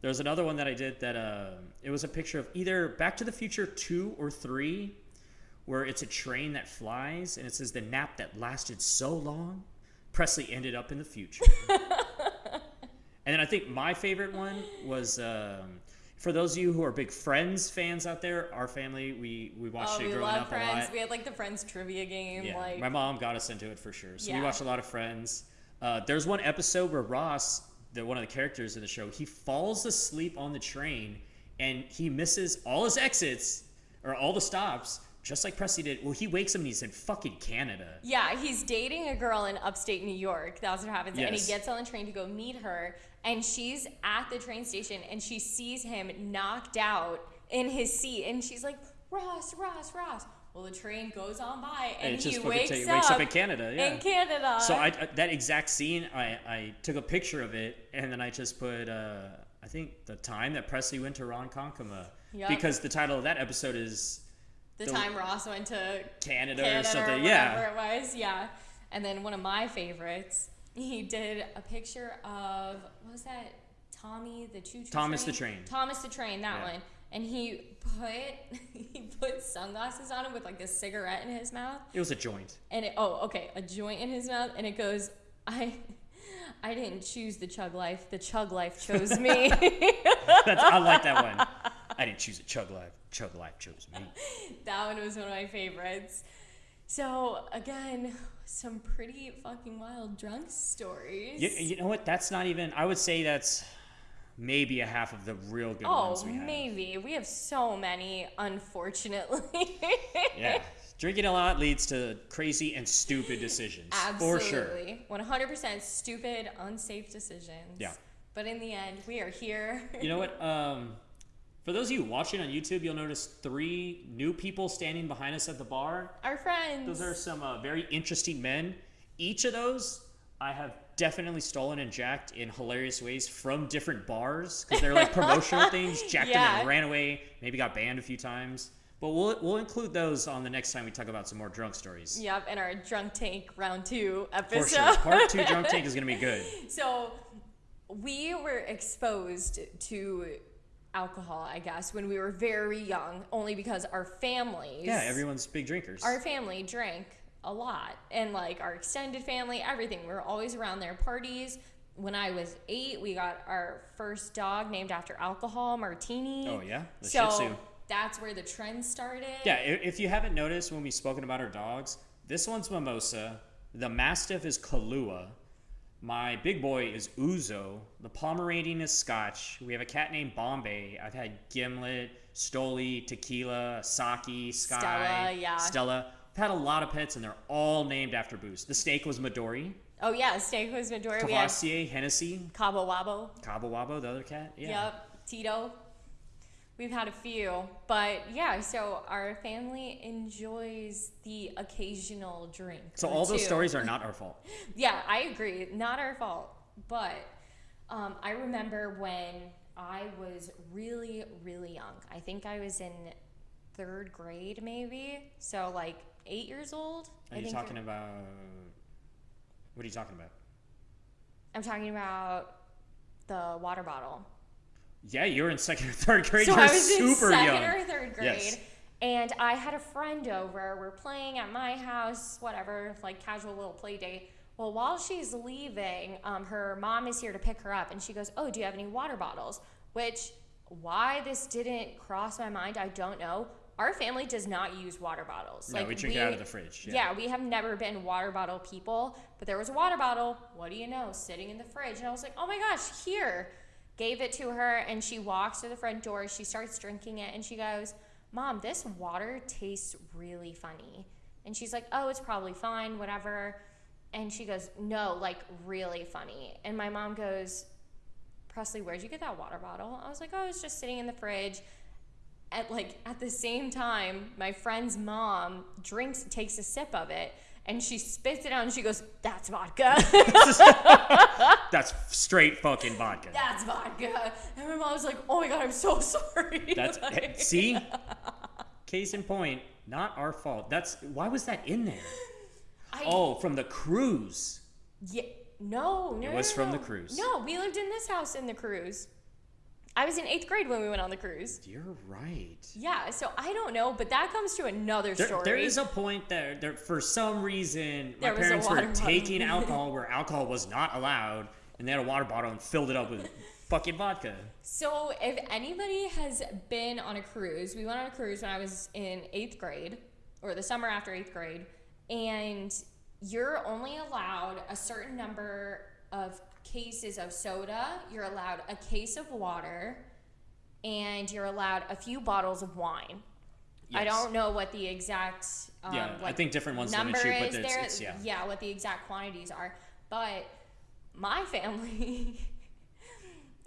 There was another one that I did that uh, it was a picture of either Back to the Future 2 or 3 where it's a train that flies and it says the nap that lasted so long, Presley ended up in the future. And then I think my favorite one was um, for those of you who are big Friends fans out there. Our family, we we watched Oh, it we growing up a lot. We had like the Friends trivia game. Yeah, like my mom got us into it for sure. So we watched a lot of Friends. Uh, there's one episode where Ross, the one of the characters in the show, he falls asleep on the train and he misses all his exits or all the stops, just like Presley did. Well, he wakes up and he's in fucking Canada. Yeah, he's dating a girl in upstate New York. That's what happens. And he gets on the train to go meet her, and she's at the train station, and she sees him knocked out in his seat, and she's like, Ross, Ross, Ross. Well, the train goes on by, and, And he wakes, up wakes up in Canada, yeah. In Canada. So I, I- that exact scene, I, I took a picture of it, and then I just put, uh, I think the time that Presley went to Ronkonkoma, Yup. because the title of that episode is the the- time Ross went to Canada, Canada or something. whatever yeah, it was. Yeah. And then one of my favorites, he did a picture of what was that? Tommy the Choo Choo Thomas the Train? Train. Thomas the Train, that Yeah. one. And he put he put sunglasses on him with like a cigarette in his mouth. it was a joint. And it oh, okay, a joint in his mouth and it goes, I I didn't choose the chug life. The chug life chose me. That's, I like that one. I didn't choose a chug life. Chug life chose me. that one was one of my favorites. So again, some pretty fucking wild drunk stories. You, you know what? That's not even. I would say that's maybe a half of the real good oh, ones we have. maybe. We have so many, unfortunately. Yeah. Drinking a lot leads to crazy and stupid decisions. For sure. Absolutely. 100% stupid, unsafe decisions. Yeah. But in the end, we are here. You know what? Um, for those of you watching on YouTube, you'll notice three new people standing behind us at the bar. Our friends. Those are some uh, very interesting men. Each of those I have definitely stolen and jacked in hilarious ways from different bars because they're like promotional things. Jacked them and ran away. Maybe got banned a few times. But we'll we'll include those on the next time we talk about some more drunk stories. Yep, in our drunk tank round two For episode. sure. Part two drunk take is gonna be good. So we were exposed to alcohol, I guess, when we were very young, only because our families Yeah, everyone's big drinkers. our family drank a lot. And like our extended family, everything. We were always around their parties. When I was eight, we got our first dog named after alcohol, Martini. Oh, yeah? The so Shih Tzu. that's where the trend started. Yeah, if you haven't noticed when we've spoken about our dogs, this one's Mimosa, the Mastiff is Kahlua, my big boy is Ouzo, the Pomeranian is Scotch, we have a cat named Bombay, I've had Gimlet, Stoli, Tequila, Saki, Sky, Stella, yeah. Stella. I've had a lot of pets and they're all named after booze. The steak was Midori, Oh yeah, steak was Midori. Cavassier, Hennessy, Cabo Wabo. Cabo Wabo, the other cat. Yeah. Yep, Tito. We've had a few, but yeah. So our family enjoys the occasional drink. So all those two. stories are not our fault. Yeah, I agree. Not our fault. But um, I remember when I was really, really young. I think I was in third grade, maybe. So like eight years old. Are I you talking about? What are you talking about? I'm talking about the water bottle. Yeah, you were in second or third grade. So You're I was in super second young. or third grade. Yes. And I had a friend over. We're playing at my house, whatever, like casual little play date. Well, while she's leaving, um, her mom is here to pick her up, and she goes, "Oh, do you have any water bottles?" Which, why this didn't cross my mind, I don't know. Our family does not use water bottles. No, we drink it out of the fridge. Yeah. Yeah. we have never been water bottle people, but there was a water bottle, what do you know, sitting in the fridge. And I was like, oh my gosh, here. Gave it to her, and she walks to the front door. She starts drinking it, and she goes, Mom, this water tastes really funny. And she's like, oh, it's probably fine, whatever. And she goes, no, like really funny. And my mom goes, Presley, where'd you get that water bottle? I was like, oh, it's just sitting in the fridge. At like at the same time, my friend's mom drinks, takes a sip of it, and she spits it out, and she goes, "That's vodka. That's straight fucking vodka. That's vodka." And my mom was like, "Oh my god, I'm so sorry." That's Like, see. Case in point, not our fault. That's why was that in there? I, Oh, from the cruise. yeah, no, no, It was no, from the cruise. No, we lived in this house in the cruise. I was in eighth grade when we went on the cruise. You're right. Yeah, so I don't know, but that comes to another There, story. there is a point there, there. For some reason, my There a parents were taking alcohol where alcohol was not allowed, and they had a water bottle and filled it up with fucking vodka. So, if anybody has been on a cruise, we went on a cruise when I was in eighth grade, or the summer after eighth grade, and you're only allowed a certain number of cases of soda, you're allowed a case of water, and you're allowed a few bottles of wine. I don't know what the exact um, Yeah, I think different ones limit number you, but it's- there. it's- yeah. what the exact quantities are. But my family,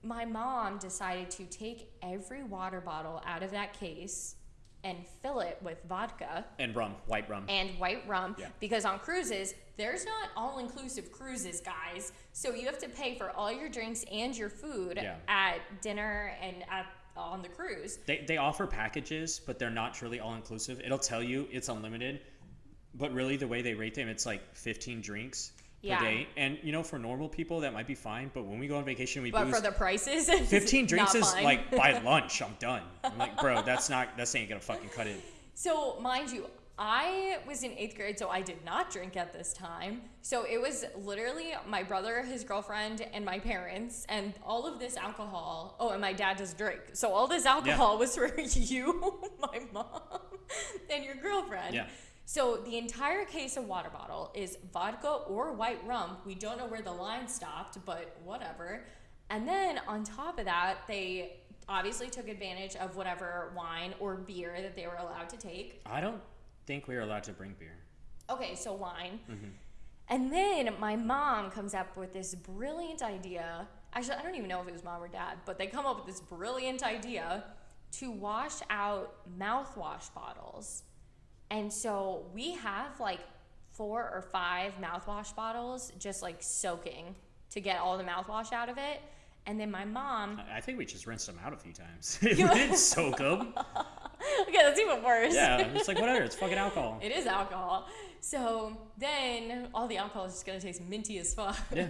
my mom decided to take every water bottle out of that case and fill it with vodka And rum, white rum. and white rum Yeah. because on cruises there's not all inclusive cruises guys so you have to pay for all your drinks and your food Yeah. at dinner and at on the cruise They, they offer packages, but they're not truly all inclusive. It'll tell you it's unlimited, but really the way they rate them, it's like 15 drinks Yeah. per day. And you know, for normal people, that might be fine. But when we go on vacation, we but for the prices 15 drinks is fine. like by lunch, I'm done. I'm like, bro, that's not, that's ain't gonna fucking cut it. So, mind you, I was in eighth grade, so I did not drink at this time. So it was literally my brother, his girlfriend, and my parents, and all of this alcohol. Oh, and my dad does drink. So all this alcohol was for you, my mom, and your girlfriend. Yeah. So the entire case of water bottle is vodka or white rum. We don't know where the line stopped, but whatever. And then on top of that, they obviously took advantage of whatever wine or beer that they were allowed to take. I don't think we were allowed to bring beer. Okay, so wine. Mm-hmm. And then my mom comes up with this brilliant idea. Actually, I don't even know if it was mom or dad, but they come up with this brilliant idea to wash out mouthwash bottles. And so we have like four or five mouthwash bottles just like soaking to get all the mouthwash out of it. And then my mom, I think we just rinsed them out a few times. we didn't soak them. okay, that's even worse. Yeah, it's like whatever. It's fucking alcohol. It is alcohol. So then all the alcohol is just gonna taste minty as fuck. Yeah.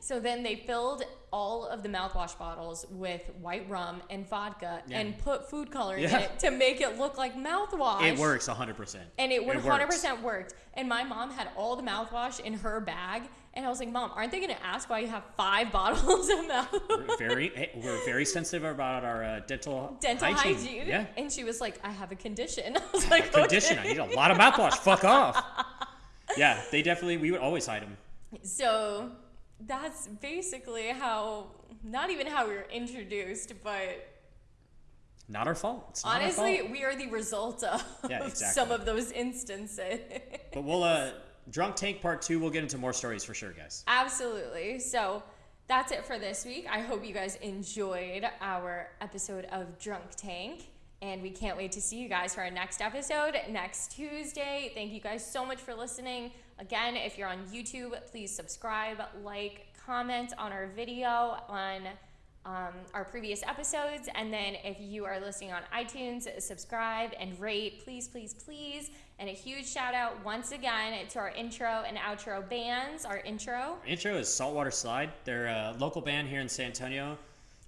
So then they filled all of the mouthwash bottles with white rum and vodka Yeah. and put food coloring in it to make it look like mouthwash. It works 100%. And it works. 100% worked. And my mom had all the mouthwash in her bag. And I was like, Mom, aren't they going to ask why you have five bottles of mouthwash? We're very, eh, we're very sensitive about our uh, dental, Dental hygiene. Yeah. And she was like, I have a condition. I was like, Condition. I need a lot of mouthwash. Fuck off. Yeah, they definitely, we would always hide them. So that's basically how, not even how we were introduced, but Not our fault. It's not our honestly, fault. we are the result of Yeah, some of those instances. But we'll, uh, Drunk Tank Part 2, we'll get into more stories for sure, guys. Absolutely. So that's it for this week. I hope you guys enjoyed our episode of Drunk Tank. And we can't wait to see you guys for our next episode next Tuesday. Thank you guys so much for listening. Again, if you're on YouTube, please subscribe, like, comment on our video on um, our previous episodes. And then if you are listening on iTunes, subscribe and rate, please, please, please. And a huge shout out once again to our intro and outro bands. Our intro, Intro is Saltwater Slide. They're a local band here in San Antonio.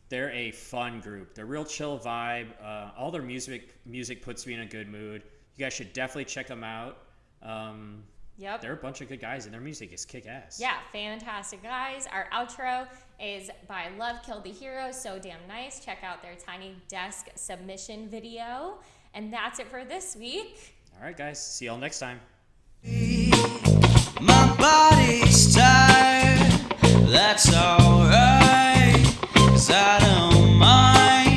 They're a fun group. They're real chill vibe. Uh, all their music music puts me in a good mood. You guys should definitely check them out. Um, Yep. They're a bunch of good guys, and their music is kick ass. Yeah, fantastic guys. Our outro is by Love Killed the Hero, so damn nice. Check out their Tiny Desk submission video. And that's it for this week. All right, guys. See y'all next time. My body's tired. That's alright. Cause I don't mind.